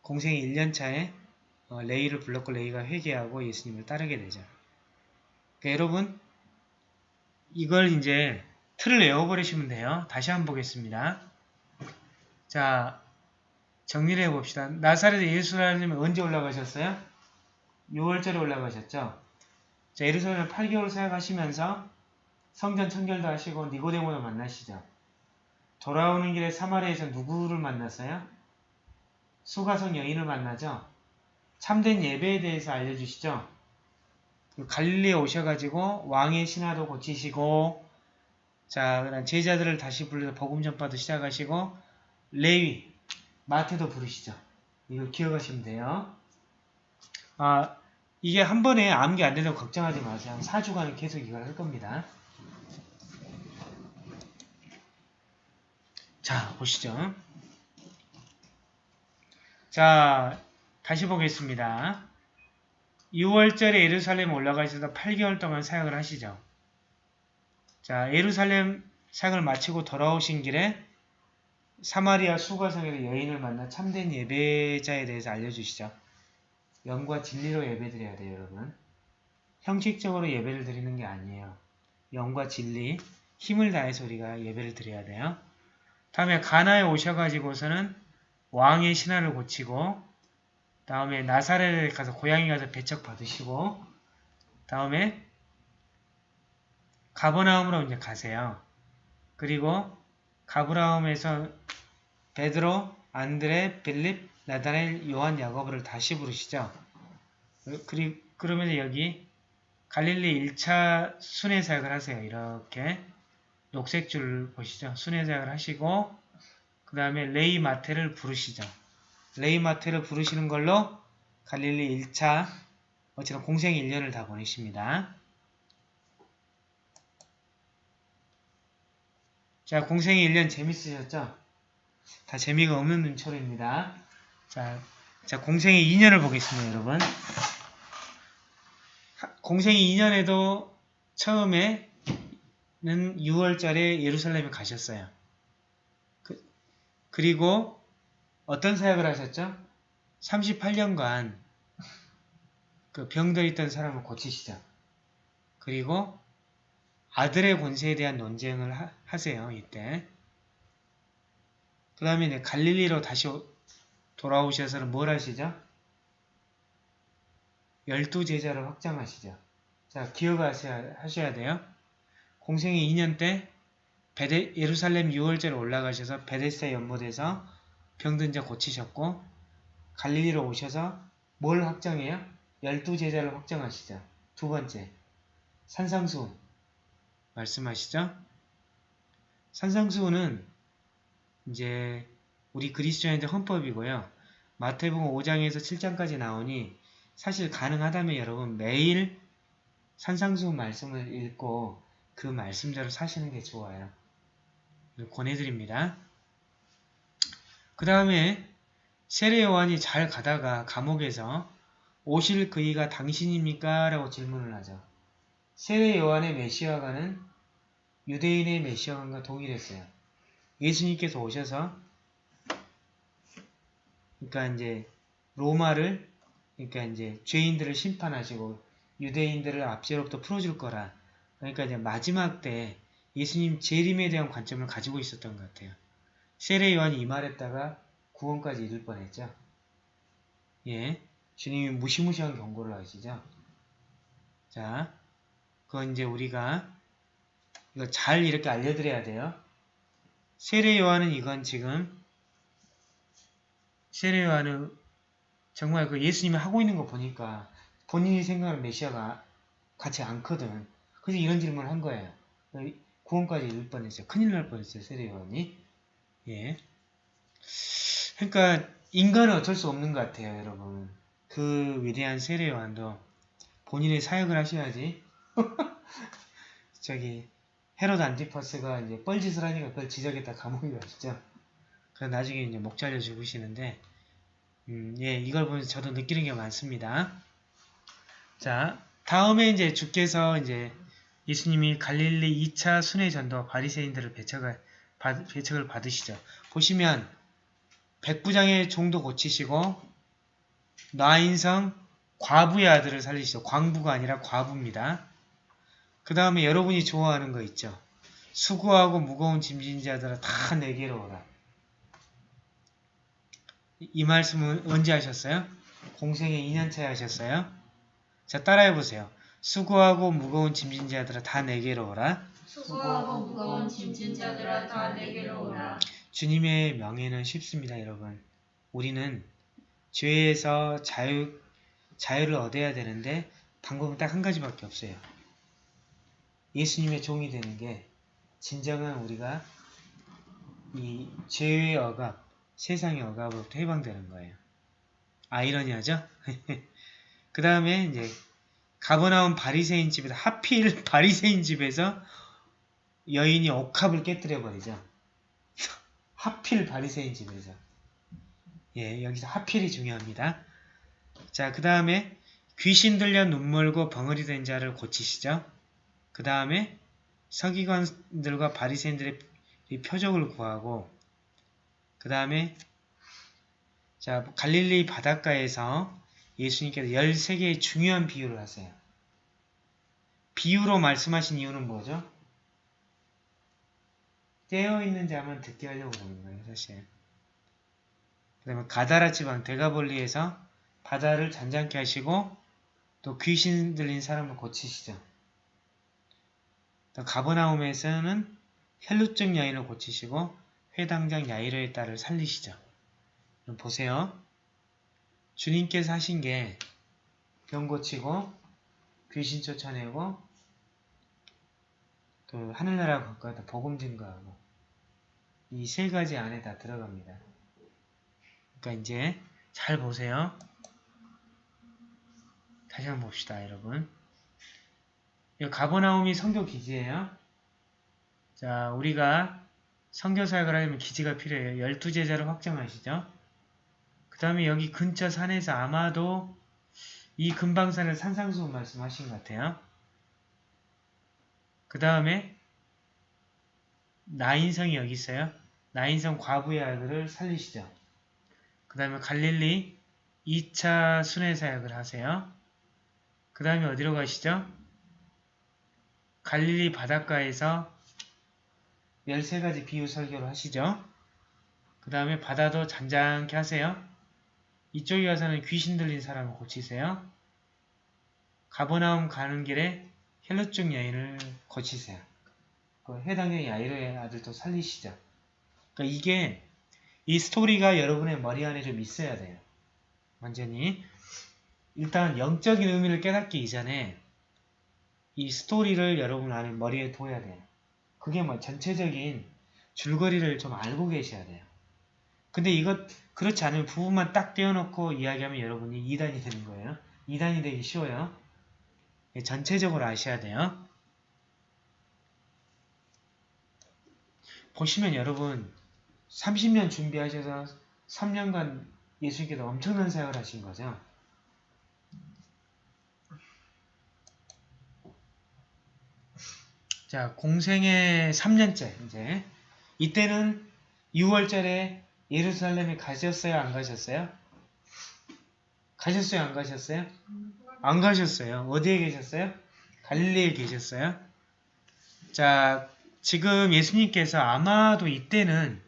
공생 1년차에 어, 레이를 불렀고 레이가 회개하고 예수님을 따르게 되죠. 그러니까 여러분 이걸 이제 틀을 외워버리시면 돼요. 다시 한번 보겠습니다. 자 정리를 해봅시다. 나사렛에 예수라님은 언제 올라가셨어요? 6월절에 올라가셨죠. 자 예루살렘 8개월 사역하시면서 성전 청결도 하시고 니고데모도 만나시죠. 돌아오는 길에 사마리아에서 누구를 만났어요? 수가성 여인을 만나죠. 참된 예배에 대해서 알려주시죠. 그 갈릴리에 오셔가지고 왕의 신하도 고치시고 자 제자들을 다시 불러서 복음 전파도 시작하시고 레위 마태도 부르시죠. 이거 기억하시면 돼요. 아 이게 한 번에 암기 안 된다고 걱정하지 마세요. 한 4주간은 계속 이걸 할 겁니다. 자 보시죠. 자 다시 보겠습니다. 6월절에 예루살렘 올라가셔서 8개월 동안 사역을 하시죠. 자, 예루살렘 사역을 마치고 돌아오신 길에 사마리아 수가성에서 여인을 만나 참된 예배자에 대해서 알려주시죠. 영과 진리로 예배드려야 돼요, 여러분. 형식적으로 예배를 드리는 게 아니에요. 영과 진리, 힘을 다해서 우리가 예배를 드려야 돼요. 다음에 가나에 오셔가지고서는 왕의 신하를 고치고 다음에 나사렛에 가서 고향에 가서 배척 받으시고 다음에 가버나움으로 이제 가세요. 그리고 가브라움에서 베드로, 안드레, 빌립, 나다넬, 요한, 야고보를 다시 부르시죠. 그리, 그러면 여기 갈릴리 1차 순회 사역을 하세요. 이렇게 녹색 줄 보시죠. 순회 사역을 하시고 그 다음에 레이 마테를 부르시죠. 레이 마테를 부르시는 걸로 갈릴리 1차 어쨌든 공생 1년을 다 보내십니다. 자, 공생의 1년 재밌으셨죠? 다 재미가 없는 눈초리입니다. 자, 자 공생의 2년을 보겠습니다, 여러분. 공생의 2년에도 처음에는 6월달에 예루살렘에 가셨어요. 그, 그리고 어떤 사역을 하셨죠? 38년간 그 병들 있던 사람을 고치시죠. 그리고 아들의 권세에 대한 논쟁을 하, 세요 이때. 그 다음에 갈릴리로 다시 돌아오셔서는 뭘 하시죠? 열두 제자를 확장하시죠. 자, 기억하셔야 하셔야 돼요. 공생의 2년 때 베데, 예루살렘 6월절에 올라가셔서 베데스다 연못에서 병든 자 고치셨고 갈릴리로 오셔서 뭘 확정해요? 열두 제자를 확정하시죠. 두 번째, 산상수 말씀하시죠. 산상수는 이제 우리 그리스도인들 헌법이고요. 마태복음 5장에서 7장까지 나오니 사실 가능하다면 여러분 매일 산상수 말씀을 읽고 그 말씀대로 사시는 게 좋아요. 권해드립니다. 그 다음에 세례 요한이 잘 가다가 감옥에서 오실 그이가 당신입니까? 라고 질문을 하죠. 세례 요한의 메시아가는 유대인의 메시아관과 동일했어요. 예수님께서 오셔서 그러니까 이제 로마를 그러니까 이제 죄인들을 심판하시고 유대인들을 압제로부터 풀어줄 거라. 그러니까 이제 마지막 때 예수님 재림에 대한 관점을 가지고 있었던 것 같아요. 세례 요한이 이 말했다가 구원까지 이룰 뻔했죠. 예, 주님이 무시무시한 경고를 하시죠. 자, 그건 이제 우리가 이거 잘 이렇게 알려드려야 돼요. 세례 요한은 이건 지금 세례 요한은 정말 그 예수님이 하고 있는 거 보니까 본인이 생각하는 메시아가 같이 않거든. 그래서 이런 질문을 한 거예요. 구원까지 이룰 뻔했어요. 큰일 날 뻔했어요. 세례 요한이. 예. 그러니까 인간은 어쩔 수 없는 것 같아요, 여러분. 그 위대한 세례 요한도 본인의 사역을 하셔야지. 저기 헤로드 안티파스가 이제 뻘짓을 하니까 그걸 지적했다 감옥에 가시죠. 나중에 이제 목 잘려 죽으시는데 음, 예, 이걸 보면서 저도 느끼는 게 많습니다. 자, 다음에 이제 주께서 이제 예수님이 갈릴리 2차 순회 전도 바리새인들을 배척을, 받, 배척을 받으시죠. 보시면 백부장의 종도 고치시고 나인성 과부의 아들을 살리시죠. 광부가 아니라 과부입니다. 그 다음에 여러분이 좋아하는 거 있죠. 수고하고 무거운 짐진 자들아 다 내게로 오라. 이, 이 말씀은 언제 하셨어요? 공생에 2년차에 하셨어요? 자 따라해보세요. 수고하고 무거운 짐진 자들아 다 내게로 오라. 수고하고 무거운 짐진 자들아 다 내게로 오라. 주님의 명예는 쉽습니다, 여러분. 우리는 죄에서 자유, 자유를 얻어야 되는데 방법은 딱 한 가지밖에 없어요. 예수님의 종이 되는 게 진정한 우리가 이 죄의 억압, 세상의 억압으로부터 해방되는 거예요. 아이러니하죠? 그 다음에 이제 가버나움 바리새인 집에서 하필 바리새인 집에서 여인이 옥합을 깨뜨려 버리죠. 하필 바리새인 집에서. 예, 여기서 하필이 중요합니다. 자, 그 다음에 귀신 들려 눈멀고 벙어리 된 자를 고치시죠. 그 다음에 서기관들과 바리새인들의 이 표적을 구하고 그 다음에 자 갈릴리 바닷가에서 예수님께서 13개의 중요한 비유를 하세요. 비유로 말씀하신 이유는 뭐죠? 깨어있는 자만 듣게 하려고 그러는 거예요, 사실. 그 다음에 가다라 지방 대가볼리에서 바다를 잔잔케 하시고 또 귀신 들린 사람을 고치시죠. 또 가버나움에서는 혈루증 여인을 고치시고 회당장 야이로의 딸을 살리시죠. 그럼 보세요. 주님께서 하신 게 병 고치고 귀신 쫓아내고 그 하늘나라 가까이다 복음 증거하고 이 세 가지 안에 다 들어갑니다. 그러니까 이제 잘 보세요. 다시 한번 봅시다, 여러분. 이 가버나움이 성교 기지예요. 자, 우리가 성교 사역을 하려면 기지가 필요해요. 열두 제자를 확정하시죠. 그 다음에 여기 근처 산에서 아마도 이 금방산을 산상수훈 말씀하신 것 같아요. 그 다음에 나인성이 여기 있어요. 나인성 과부의 아들을 살리시죠. 그 다음에 갈릴리 2차 순회 사역을 하세요. 그 다음에 어디로 가시죠? 갈릴리 바닷가에서 13가지 비유 설교를 하시죠. 그 다음에 바다도 잔잔케 하세요. 이쪽에 가서는 귀신 들린 사람을 고치세요. 가버나움 가는 길에 헬로증 여인을 고치세요. 그 해당의 야이로의 아들도 살리시죠. 그러니까 이게 이 스토리가 여러분의 머리 안에 좀 있어야 돼요. 완전히 일단 영적인 의미를 깨닫기 이전에 이 스토리를 여러분 안에 머리에 둬야 돼요. 그게 뭐 전체적인 줄거리를 좀 알고 계셔야 돼요. 근데 이것 그렇지 않으면 부분만 딱 떼어놓고 이야기하면 여러분이 2단이 되는 거예요. 2단이 되기 쉬워요. 예, 전체적으로 아셔야 돼요. 보시면 여러분 30년 준비하셔서 3년간 예수님께서 엄청난 사역을 하신 거죠. 자, 공생의 3년째 이제 이때는 6월절에 예루살렘에 가셨어요? 안 가셨어요? 가셨어요? 안 가셨어요? 안 가셨어요. 어디에 계셨어요? 갈릴리에 계셨어요. 자, 지금 예수님께서 아마도 이때는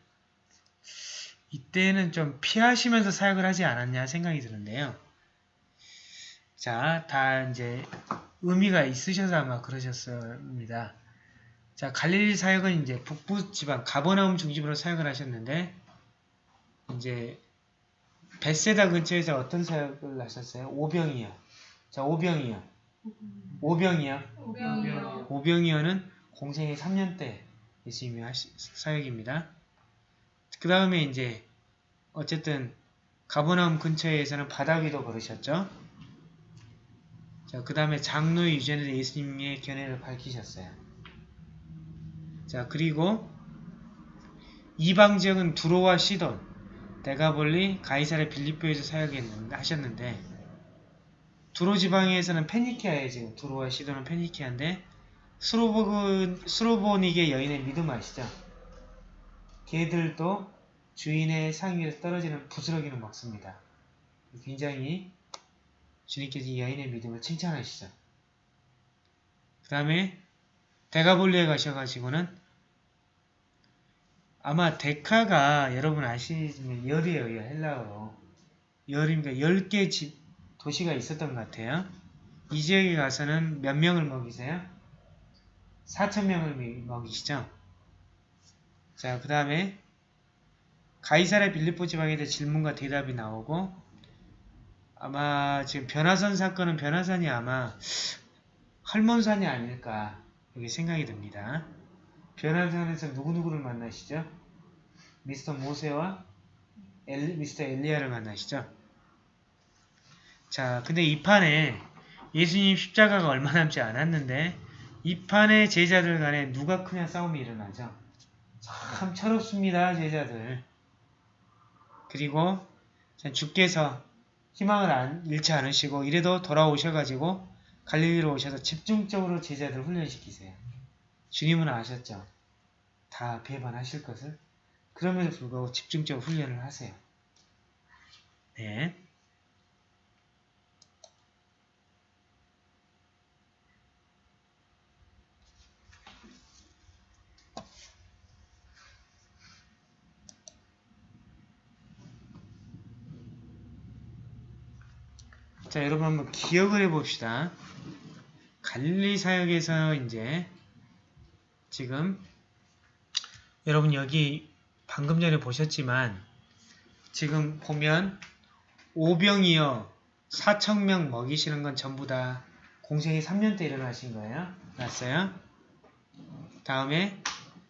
이때는 좀 피하시면서 사역을 하지 않았냐 생각이 드는데요. 자, 다 이제 의미가 있으셔서 아마 그러셨습니다. 자, 갈릴리 사역은 이제 북부 지방 가버나움 중심으로 사역을 하셨는데 이제 베세다 근처에서 어떤 사역을 하셨어요? 오병이요. 자, 오병이요. 오병이요. 오병이요. 오병이어는 공생의 3년 때 예수님이 하시, 사역입니다. 그 다음에 이제 어쨌든 가버나움 근처에서는 바다 위도 걸으셨죠. 자, 그 다음에 장로 유전에서 예수님의 견해를 밝히셨어요. 자, 그리고 이방 지역은 두로와 시돈, 데가볼리, 가이사르 빌립보에서 사역했는데 하셨는데 두로 지방에서는 페니키아에 지금 두로와 시돈은 페니키아인데 스로보그, 스로보닉의 여인의 믿음 아시죠? 걔들도 주인의 상위에서 떨어지는 부스러기는 먹습니다. 굉장히 주님께서 이 여인의 믿음을 칭찬하시죠. 그 다음에 데가볼리에 가셔가지고는 아마 데카가 여러분 아시지만 열이에요. 헬라어로. 열입니다. 10개 집, 도시가 있었던 것 같아요. 이 지역에 가서는 몇 명을 먹이세요? 4천명을 먹이시죠? 자, 그 다음에 가이사라 빌리포 지방에 대해 질문과 대답이 나오고 아마 지금 변화산 사건은 변화산이 아마 할몬산이 아닐까 이렇게 생각이 듭니다. 변화산에서 누구누구를 만나시죠? 미스터 모세와 엘, 미스터 엘리야를 만나시죠? 자, 근데 이 판에 예수님 십자가가 얼마 남지 않았는데 이 판에 제자들 간에 누가 크냐 싸움이 일어나죠. 참 철없습니다, 제자들. 그리고 주께서 희망을 안, 잃지 않으시고 이래도 돌아오셔가지고 갈릴리로 오셔서 집중적으로 제자들 훈련시키세요. 주님은 아셨죠? 다 배반하실 것을. 그럼에도 불구하고 집중적으로 훈련을 하세요. 네. 자, 여러분 한번 기억을 해봅시다. 갈릴리 사역에서 이제 지금 여러분 여기 방금 전에 보셨지만 지금 보면 오병이어 4천명 먹이시는 건 전부 다 공생이 3년 때 일어나신 거예요. 맞어요? 다음에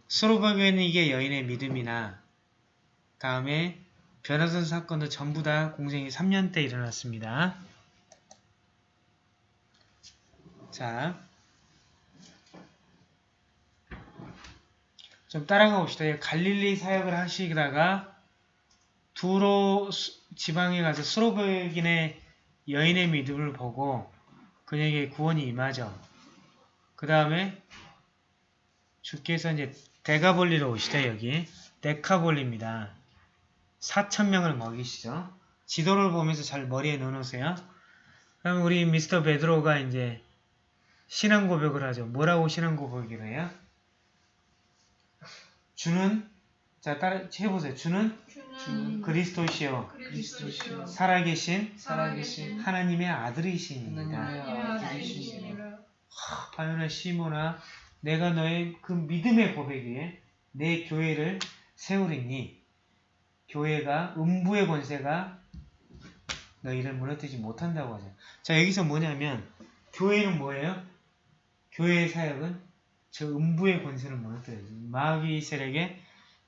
수로바교에는 이게 여인의 믿음이나 다음에 변화선 사건도 전부 다 공생이 3년 때 일어났습니다. 자, 좀 따라가 봅시다. 갈릴리 사역을 하시다가 두로 지방에 가서 수로백인의 여인의 믿음을 보고 그녀에게 구원이 임하죠. 그 다음에 주께서 이제 데가볼리로 오시죠. 여기 데카볼리입니다. 4천명을 먹이시죠. 지도를 보면서 잘 머리에 넣어놓으세요. 그럼 우리 미스터 베드로가 이제 신앙 고백을 하죠. 뭐라고 신앙 고백을 해요? 주는 자 따라 해보세요. 주는 주는 그리스도시요 그리스도시요 살아계신 살아계신 하나님의 아들이신입니다. 하나님의 바요나 시모나 내가 너의 그 믿음의 고백에 내 교회를 세우리니 교회가 음부의 권세가 너희를 무너뜨리지 못한다고 하죠. 자 여기서 뭐냐면 교회는 뭐예요? 교회의 사역은 저 음부의 권세를 무너뜨려요. 마귀 세력의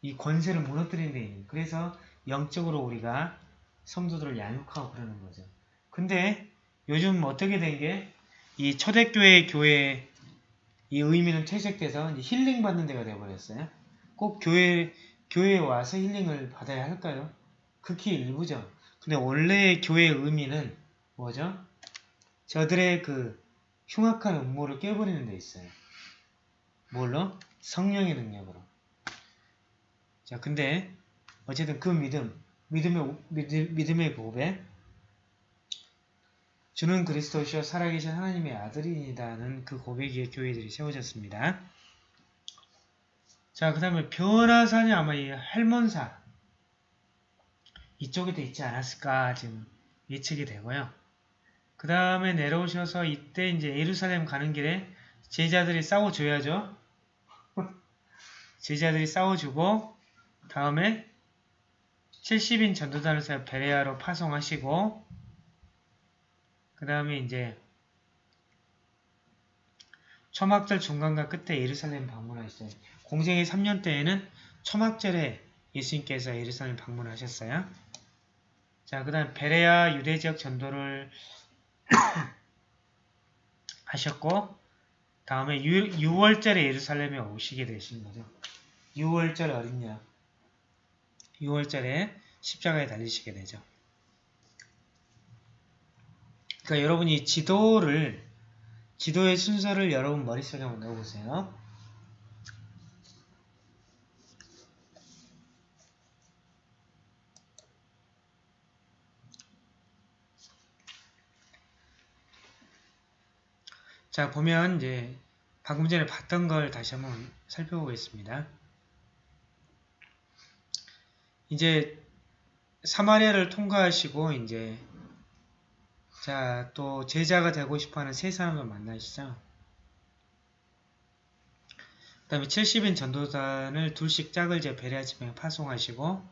이 권세를 무너뜨리는 데 있는. 그래서 영적으로 우리가 성도들을 양육하고 그러는 거죠. 근데 요즘 어떻게 된 게 이 초대교회 교회 이 의미는 퇴색돼서 힐링 받는 데가 되어버렸어요. 꼭 교회 교회에 와서 힐링을 받아야 할까요? 극히 일부죠. 근데 원래 교회의 의미는 뭐죠? 저들의 그 흉악한 음모를 깨버리는 데 있어요. 뭘로? 성령의 능력으로. 자, 근데 어쨌든 그 믿음, 믿음의 믿음, 믿음의 고백, 주는 그리스도시여 살아계신 하나님의 아들이다는 그 고백에 교회들이 세워졌습니다. 자, 그 다음에 변화산이 아마 이 할몬사 이쪽에도 있지 않았을까 지금 예측이 되고요. 그 다음에 내려오셔서 이때 이제 예루살렘 가는 길에 제자들이 싸워줘야죠. 제자들이 싸워주고 다음에 70인 전도단을 서 베레아로 파송하시고 그 다음에 이제 초막절 중간과 끝에 예루살렘 방문하셨어요. 공생의 3년 때에는 초막절에 예수님께서 예루살렘 방문하셨어요. 자, 그 다음 베레아 유대 지역 전도를 하셨고 다음에 6, 월절에 예루살렘에 오시게 되신 거죠. 6월절 어린 양 6월절에 십자가에 달리시게 되죠. 그러니까 여러분이 지도를 지도의 순서를 여러분 머릿속에 한번 넣어보세요. 자, 보면 이제 방금 전에 봤던 걸 다시 한번 살펴보겠습니다. 이제 사마리아를 통과하시고 이제 자, 또 제자가 되고 싶어하는 세 사람을 만나시죠. 그 다음에 70인 전도단을 둘씩 짝을 재 베레아 지방에 파송하시고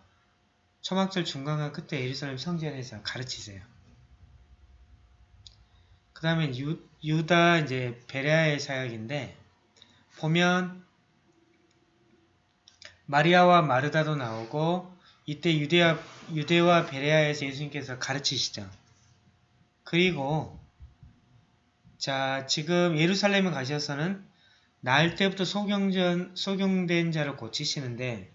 초막절 중간과 끝에 예루살렘 성전에서 가르치세요. 그 다음에 유다 이제 베레아의 사역인데 보면 마리아와 마르다도 나오고 이때 유대와, 유대와 베레아에서 예수님께서 가르치시죠. 그리고 자 지금 예루살렘에 가셔서는 나을 때부터 소경전, 소경된 자를 고치시는데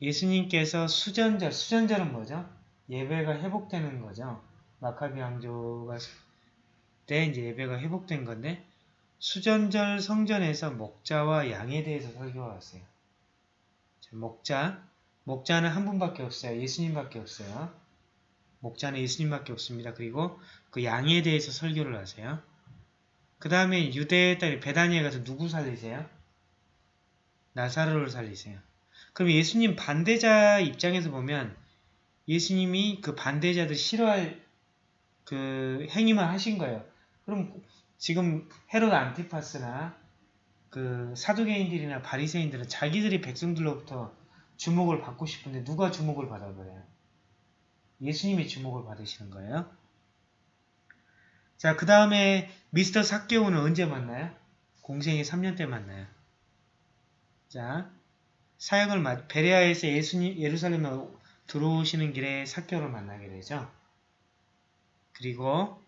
예수님께서 수전절, 수전절은 뭐죠? 예배가 회복되는 거죠. 마카비 왕조가 때 이제 예배가 회복된 건데 수전절 성전에서 목자와 양에 대해서 설교가 왔어요. 목자, 목자는 한 분밖에 없어요. 예수님밖에 없어요. 목자는 예수님밖에 없습니다. 그리고 그 양에 대해서 설교를 하세요. 그 다음에 유대의 딸이 베다니에 가서 누구 살리세요? 나사로를 살리세요. 그럼 예수님 반대자 입장에서 보면 예수님이 그 반대자들 싫어할 그 행위만 하신 거예요. 그럼 지금 헤롯 안티파스나 그 사두개인들이나 바리새인들은 자기들이 백성들로부터 주목을 받고 싶은데 누가 주목을 받아버려요? 예수님이 주목을 받으시는 거예요. 자, 그 다음에 미스터 사케오는 언제 만나요? 공생이 3년 때 만나요. 자, 사역을 마, 베레아에서 예수님 예루살렘에 들어오시는 길에 사케오를 만나게 되죠. 그리고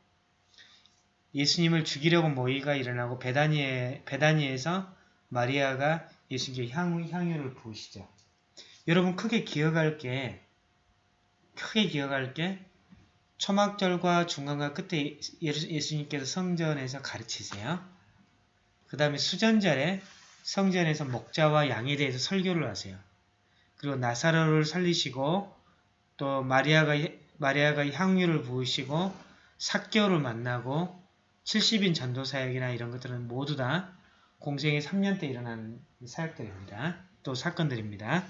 예수님을 죽이려고 모의가 일어나고 베다니에, 베다니에서 마리아가 예수님께 향, 향유를 부으시죠. 여러분 크게 기억할 게 크게 기억할 게 초막절과 중간과 끝에 예수님께서 성전에서 가르치세요. 그 다음에 수전절에 성전에서 목자와 양에 대해서 설교를 하세요. 그리고 나사로를 살리시고 또 마리아가 마리아가 향유를 부으시고 사개월을 만나고 70인 전도 사역이나 이런 것들은 모두 다 공생의 3년 때 일어난 사역들입니다. 또 사건들입니다.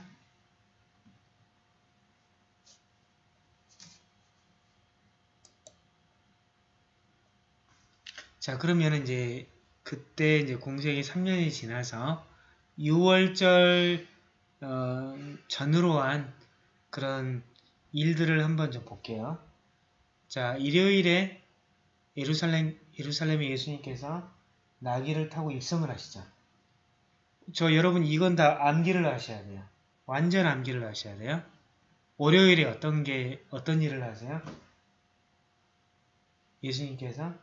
자 그러면 이제 그때 이제 공생이 3년이 지나서 6월절 어, 전으로 한 그런 일들을 한번 좀 볼게요. 자 일요일에 예루살렘 예루살렘에 예수님께서 나귀를 타고 입성을 하시죠. 저 여러분 이건 다 암기를 하셔야 돼요. 완전 암기를 하셔야 돼요. 월요일에 어떤 게 어떤 일을 하세요? 예수님께서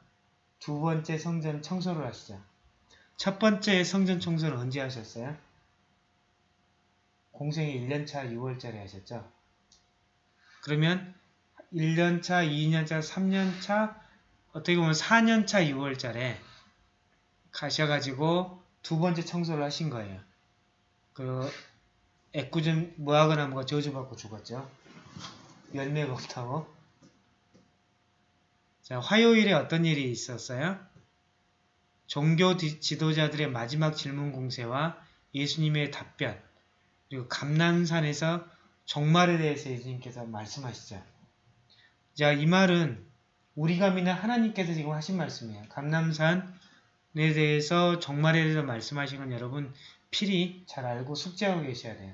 두 번째 성전 청소를 하시죠. 첫 번째 성전 청소는 언제 하셨어요? 공생이 1년차 6월달에 하셨죠. 그러면 1년차, 2년차, 3년차, 어떻게 보면 4년차 6월달에 가셔가지고 두 번째 청소를 하신 거예요. 그 애꿎은 무화과나무가 저주받고 죽었죠. 열매가 없다고. 자, 화요일에 어떤 일이 있었어요? 종교 지도자들의 마지막 질문 공세와 예수님의 답변, 그리고 감난산에서 종말에 대해서 예수님께서 말씀하시죠. 자, 이 말은 우리가 믿는 하나님께서 지금 하신 말씀이에요. 감남산에 대해서 종말에 대해서 말씀하신 건 여러분 필히 잘 알고 숙지하고 계셔야 돼요.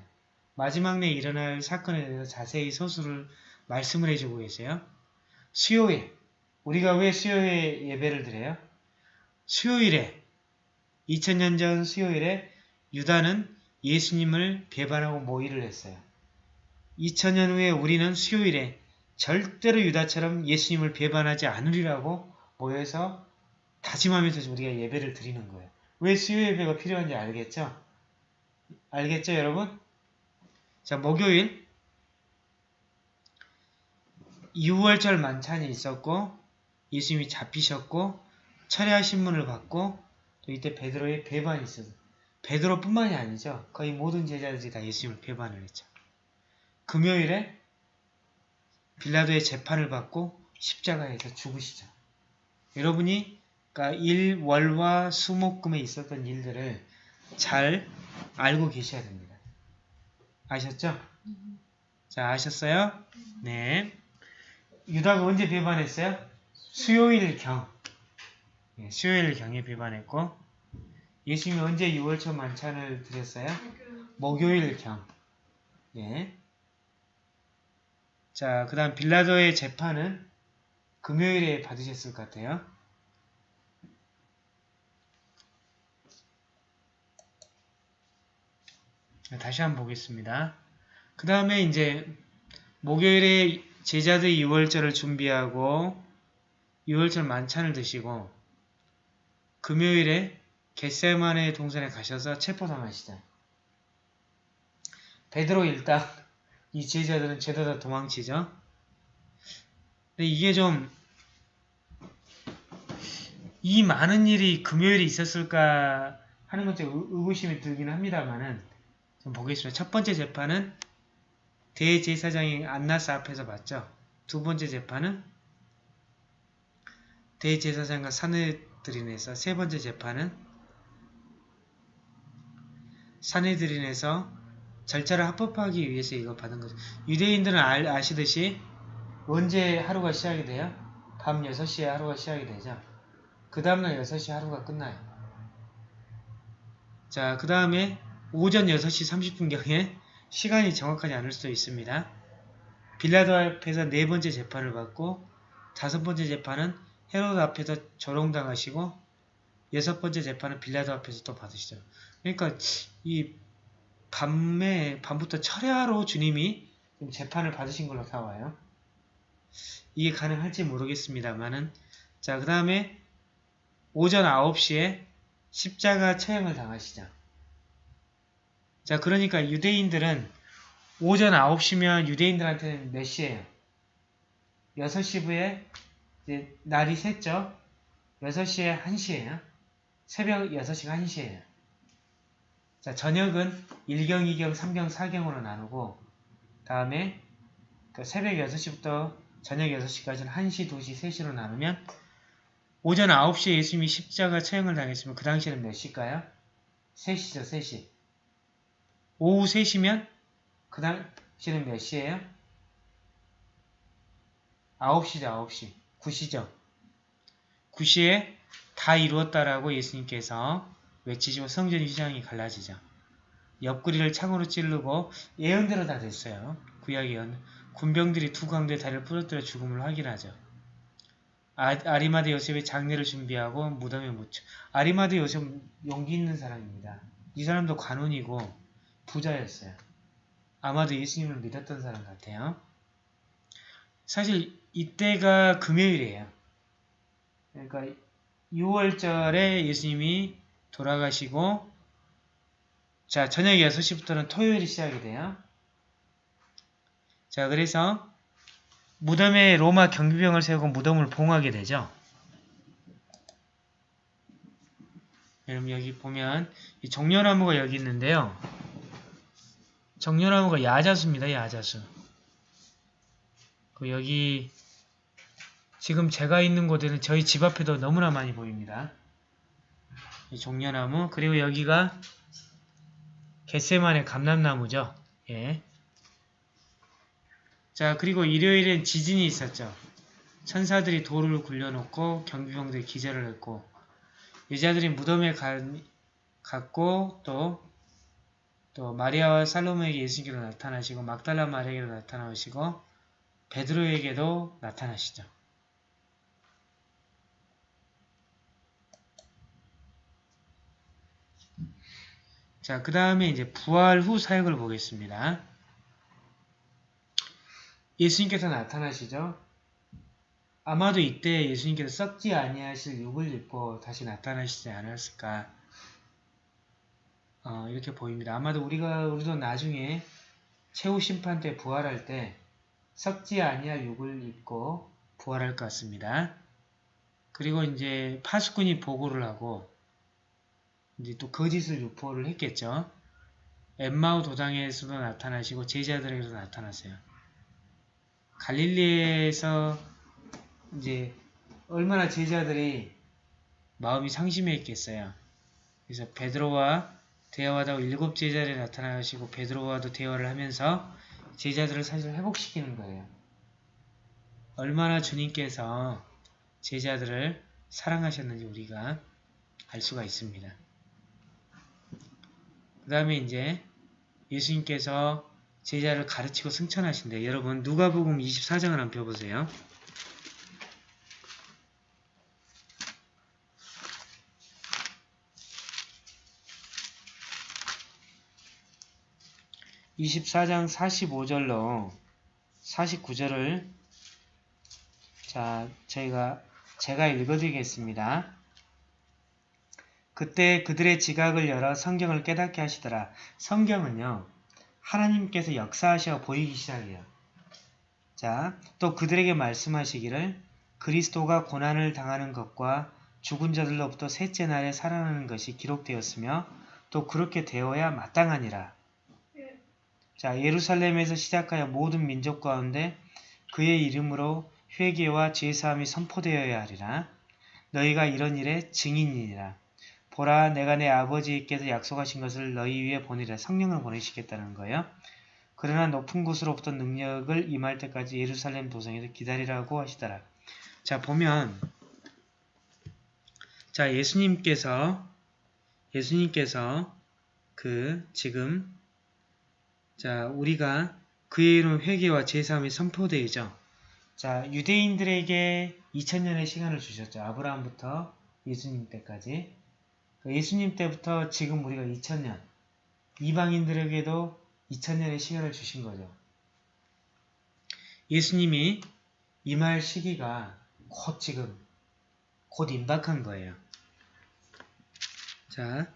마지막 내 일어날 사건에 대해서 자세히 소수를 말씀을 해주고 계세요. 수요일, 우리가 왜 수요일에 예배를 드려요? 수요일에 2000년 전 수요일에 유다는 예수님을 배반하고 모의를 했어요. 2000년 후에 우리는 수요일에 절대로 유다처럼 예수님을 배반하지 않으리라고 모여서 다짐하면서 우리가 예배를 드리는 거예요. 왜 수요 예배가 필요한지 알겠죠? 알겠죠 여러분? 자 목요일 6월절 만찬이 있었고 예수님이 잡히셨고 철야 신문을 받고 또 이때 베드로의 배반이 있어서 베드로뿐만이 아니죠. 거의 모든 제자들이 다 예수님을 배반을 했죠. 금요일에 빌라도의 재판을 받고 십자가에서 죽으시죠. 여러분이 그러니까 일, 월화, 수목금에 있었던 일들을 잘 알고 계셔야 됩니다. 아셨죠? 자, 아셨어요? 네. 유다가 언제 배반했어요? 수요일경. 예, 수요일경에 배반했고 예수님이 언제 6월초 만찬을 드렸어요? 목요일경. 예. 자, 그 다음 빌라도의 재판은 금요일에 받으셨을 것 같아요. 다시 한번 보겠습니다. 그 다음에 이제 목요일에 제자들 6월절을 준비하고 6월절 만찬을 드시고 금요일에 겟세마네 동산에 가셔서 체포당하시죠. 베드로 일당 이 제자들은 죄다 다 도망치죠. 근데 이게 좀 이 많은 일이 금요일에 있었을까 하는 건좀 의구심이 들긴 합니다만은 좀 보겠습니다. 첫 번째 재판은 대제사장이 안나스 앞에서 봤죠. 두 번째 재판은 대제사장과 사내들인에서 세 번째 재판은 사내들인에서 절차를 합법하기 위해서 이거 받은 거죠. 유대인들은 알, 아시듯이 언제 하루가 시작이 돼요? 밤 6시에 하루가 시작이 되죠. 그 다음날 6시 하루가 끝나요. 자, 그 다음에 오전 6시 30분경에 시간이 정확하지 않을 수도 있습니다. 빌라도 앞에서 네 번째 재판을 받고 다섯 번째 재판은 헤로드 앞에서 조롱당하시고 여섯 번째 재판은 빌라도 앞에서 또 받으시죠. 그러니까 이 밤에 밤부터 철야로 주님이 재판을 받으신 걸로 나와요. 이게 가능할지 모르겠습니다만은 자 그 다음에 오전 9시에 십자가 처형을 당하시죠. 자 그러니까 유대인들은 오전 9시면 유대인들한테는 몇 시예요? 6시 부에 이제 날이 샜죠? 6시에 1시예요. 새벽 6시가 1시예요. 자, 저녁은 1경, 2경, 3경, 4경으로 나누고 다음에 그 새벽 6시부터 저녁 6시까지는 1시, 2시, 3시로 나누면 오전 9시에 예수님이 십자가 처형을 당했으면 그 당시에는 몇 시일까요? 3시죠, 3시. 오후 3시면 그 당시에는 몇 시예요? 9시죠, 9시. 9시죠. 9시에 다 이루었다라고 예수님께서 외치시고 성전 휘장이 갈라지죠. 옆구리를 창으로 찌르고 예언대로 다 됐어요. 구약 예언. 군병들이 두 강도의 다리를 부러뜨려 죽음을 확인하죠. 아, 아리마드 요셉의 장례를 준비하고 무덤에 묻혀. 아리마드 요셉 용기 있는 사람입니다. 이 사람도 관원이고 부자였어요. 아마도 예수님을 믿었던 사람 같아요. 사실 이때가 금요일이에요. 그러니까 6월절에 예수님이 돌아가시고 자 저녁 6시부터는 토요일이 시작이 돼요. 자 그래서 무덤에 로마 경비병을 세우고 무덤을 봉하게 되죠. 여러분 여기 보면 이 정렬나무가 여기 있는데요. 정렬나무가 야자수입니다. 야자수. 그 여기 지금 제가 있는 곳에는 저희 집 앞에도 너무나 많이 보입니다. 이 종려나무 그리고 여기가 겟세만의 감람나무죠. 예. 자 그리고 일요일엔 지진이 있었죠. 천사들이 돌을 굴려놓고 경비병들이 기절을 했고 여자들이 무덤에 가, 갔고 또, 또 마리아와 살로메에게 예수님께로 나타나시고 막달라 마리아에게로 나타나시고 베드로에게도 나타나시죠. 자, 그 다음에 이제 부활 후 사역을 보겠습니다. 예수님께서 나타나시죠. 아마도 이때 예수님께서 썩지 아니하실 육을 입고 다시 나타나시지 않았을까 어, 이렇게 보입니다. 아마도 우리가 우리도 나중에 최후 심판 때 부활할 때 썩지 아니할 육을 입고 부활할 것 같습니다. 그리고 이제 파수꾼이 보고를 하고 이제 또 거짓을 유포를 했겠죠. 엠마우 도당에서도 나타나시고 제자들에게도 나타났어요. 갈릴리에서 이제 얼마나 제자들이 마음이 상심해 있겠어요. 그래서 베드로와 대화하다가 일곱 제자들이 나타나시고 베드로와도 대화를 하면서 제자들을 사실 회복시키는 거예요. 얼마나 주님께서 제자들을 사랑하셨는지 우리가 알 수가 있습니다. 그 다음에 이제 예수님께서 제자를 가르치고 승천하신대. 여러분 누가복음 24장을 한번 펴보세요. (24장 45절로) 49절을 자 저희가 제가 읽어드리겠습니다. 그때 그들의 지각을 열어 성경을 깨닫게 하시더라. 성경은요. 하나님께서 역사하셔 보이기 시작해요. 자, 또 그들에게 말씀하시기를 그리스도가 고난을 당하는 것과 죽은 자들로부터 셋째 날에 살아나는 것이 기록되었으며 또 그렇게 되어야 마땅하니라. 자, 예루살렘에서 시작하여 모든 민족 가운데 그의 이름으로 회개와 제사함이 선포되어야 하리라. 너희가 이런 일에 증인이니라. 보라 내가 내 아버지께서 약속하신 것을 너희 위에 보내라 성령을 보내시겠다는 거예요. 그러나 높은 곳으로부터 능력을 임할 때까지 예루살렘 도성에서 기다리라고 하시더라. 자 보면 자 예수님께서 예수님께서 그 지금 자 우리가 그의 이름 회개와 제사함이 선포되죠. 자 유대인들에게 2000년의 시간을 주셨죠. 아브라함부터 예수님 때까지 예수님 때부터 지금 우리가 2000년, 이방인들에게도 2000년의 시간을 주신 거죠. 예수님이 임할 시기가 곧 지금, 곧 임박한 거예요. 자,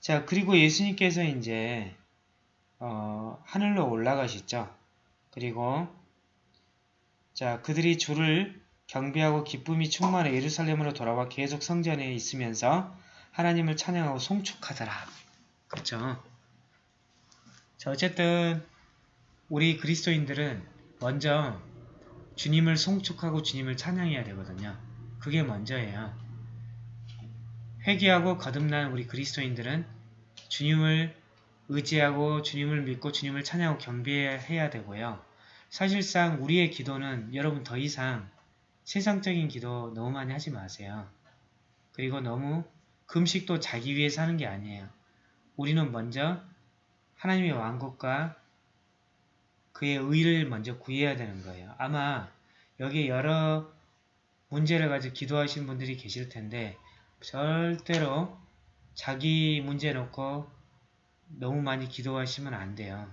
자 그리고 예수님께서 이제 어, 하늘로 올라가셨죠. 그리고 자 그들이 주를 경배하고 기쁨이 충만해 예루살렘으로 돌아와 계속 성전에 있으면서 하나님을 찬양하고 송축하더라. 그렇죠? 자 어쨌든 우리 그리스도인들은 먼저 주님을 송축하고 주님을 찬양해야 되거든요. 그게 먼저예요. 회개하고 거듭난 우리 그리스도인들은 주님을 의지하고 주님을 믿고 주님을 찬양하고 경배해야 되고요. 사실상 우리의 기도는 여러분 더 이상 세상적인 기도 너무 많이 하지 마세요. 그리고 너무 금식도 자기 위해 사는 게 아니에요. 우리는 먼저 하나님의 왕국과 그의 의를 먼저 구해야 되는 거예요. 아마 여기 여러 문제를 가지고 기도하시는 분들이 계실 텐데 절대로 자기 문제 놓고 너무 많이 기도하시면 안 돼요.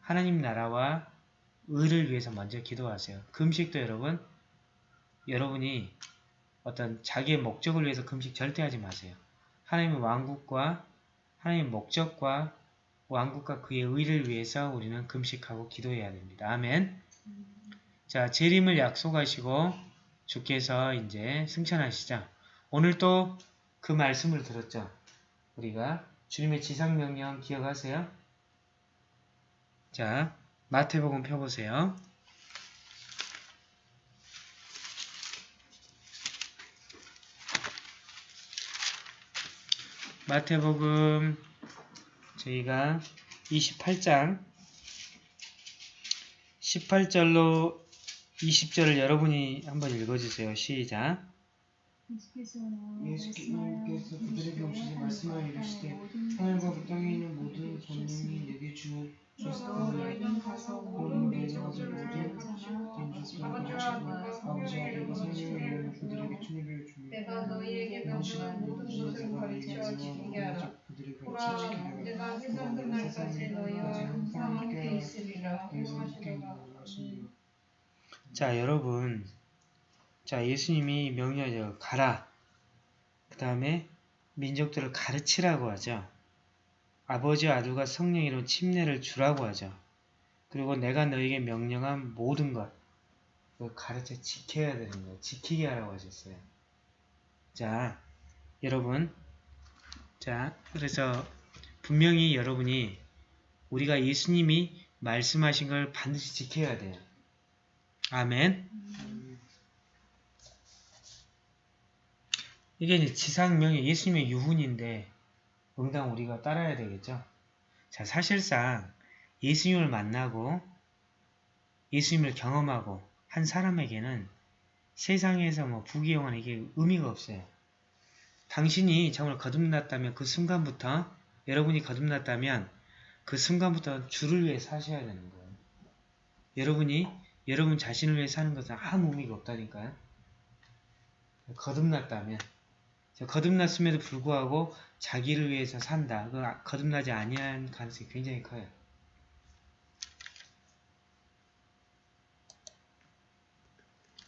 하나님 나라와 의를 위해서 먼저 기도하세요. 금식도 여러분 여러분이 어떤 자기의 목적을 위해서 금식 절대 하지 마세요. 하나님의 왕국과 하나님의 목적과 왕국과 그의 의를 위해서 우리는 금식하고 기도해야 됩니다. 아멘. 자, 재림을 약속하시고 주께서 이제 승천하시자. 오늘 또 그 말씀을 들었죠. 우리가 주님의 지상명령 기억하세요? 자, 마태복음 펴보세요. 마태복음 저희가 28장 18절로 20절을 여러분이 한번 읽어주세요. 시작. 예수께서 그들에게 오시지 말씀하여 이르시되 하늘과 그 땅에 있는 모든 권능이 내게 주어 내가 너희에게 명령한 모든 것을 가르쳐 지키게 하라. 보라, 내가 세상 끝날까지 너희와 항상 함께 있으리라. 자 여러분 자 예수님이 명령하죠. 가라. 그 다음에 민족들을 가르치라고 하죠. 아버지와 아들과 성령 이름 침례를 주라고 하죠. 그리고 내가 너에게 명령한 모든 것 그걸 가르쳐 지켜야 되는 거예요. 지키게 하라고 하셨어요. 자 여러분 자 그래서 분명히 여러분이 우리가 예수님이 말씀하신 걸 반드시 지켜야 돼요. 아멘. 이게 이제 지상명예 예수님의 유훈인데 응당 우리가 따라야 되겠죠. 자 사실상 예수님을 만나고 예수님을 경험하고 한 사람에게는 세상에서 뭐 부귀영화는 이게 의미가 없어요. 당신이 정말 거듭났다면 그 순간부터 여러분이 거듭났다면 그 순간부터 주를 위해 사셔야 되는 거예요. 여러분이 여러분 자신을 위해 사는 것은 아무 의미가 없다니까요. 거듭났다면 자, 거듭났음에도 불구하고 자기를 위해서 산다. 그 아- 거듭나지 아니한 가능성이 굉장히 커요.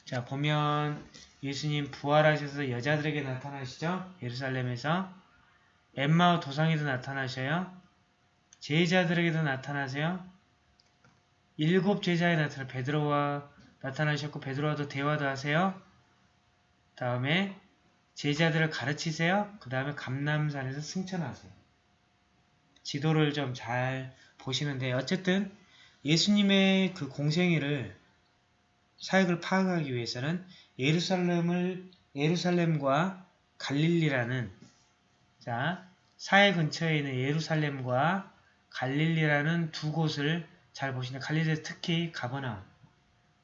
자 보면 예수님 부활하셔서 여자들에게 나타나시죠. 예루살렘에서 엠마오 도상에도 나타나셔요. 제자들에게도 나타나세요. 일곱 제자에 나타나 베드로와 나타나셨고 베드로와도 대화도 하세요. 다음에 제자들을 가르치세요. 그 다음에 감남산에서 승천하세요. 지도를 좀 잘 보시는데 어쨌든 예수님의 그 공생애를 사역을 파악하기 위해서는 예루살렘을 예루살렘과 갈릴리라는 자 사해 근처에 있는 예루살렘과 갈릴리라는 두 곳을 잘 보시는 갈릴리 특히 가버나움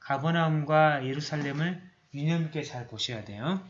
가버나움과 예루살렘을 유념 있게 잘 보셔야 돼요.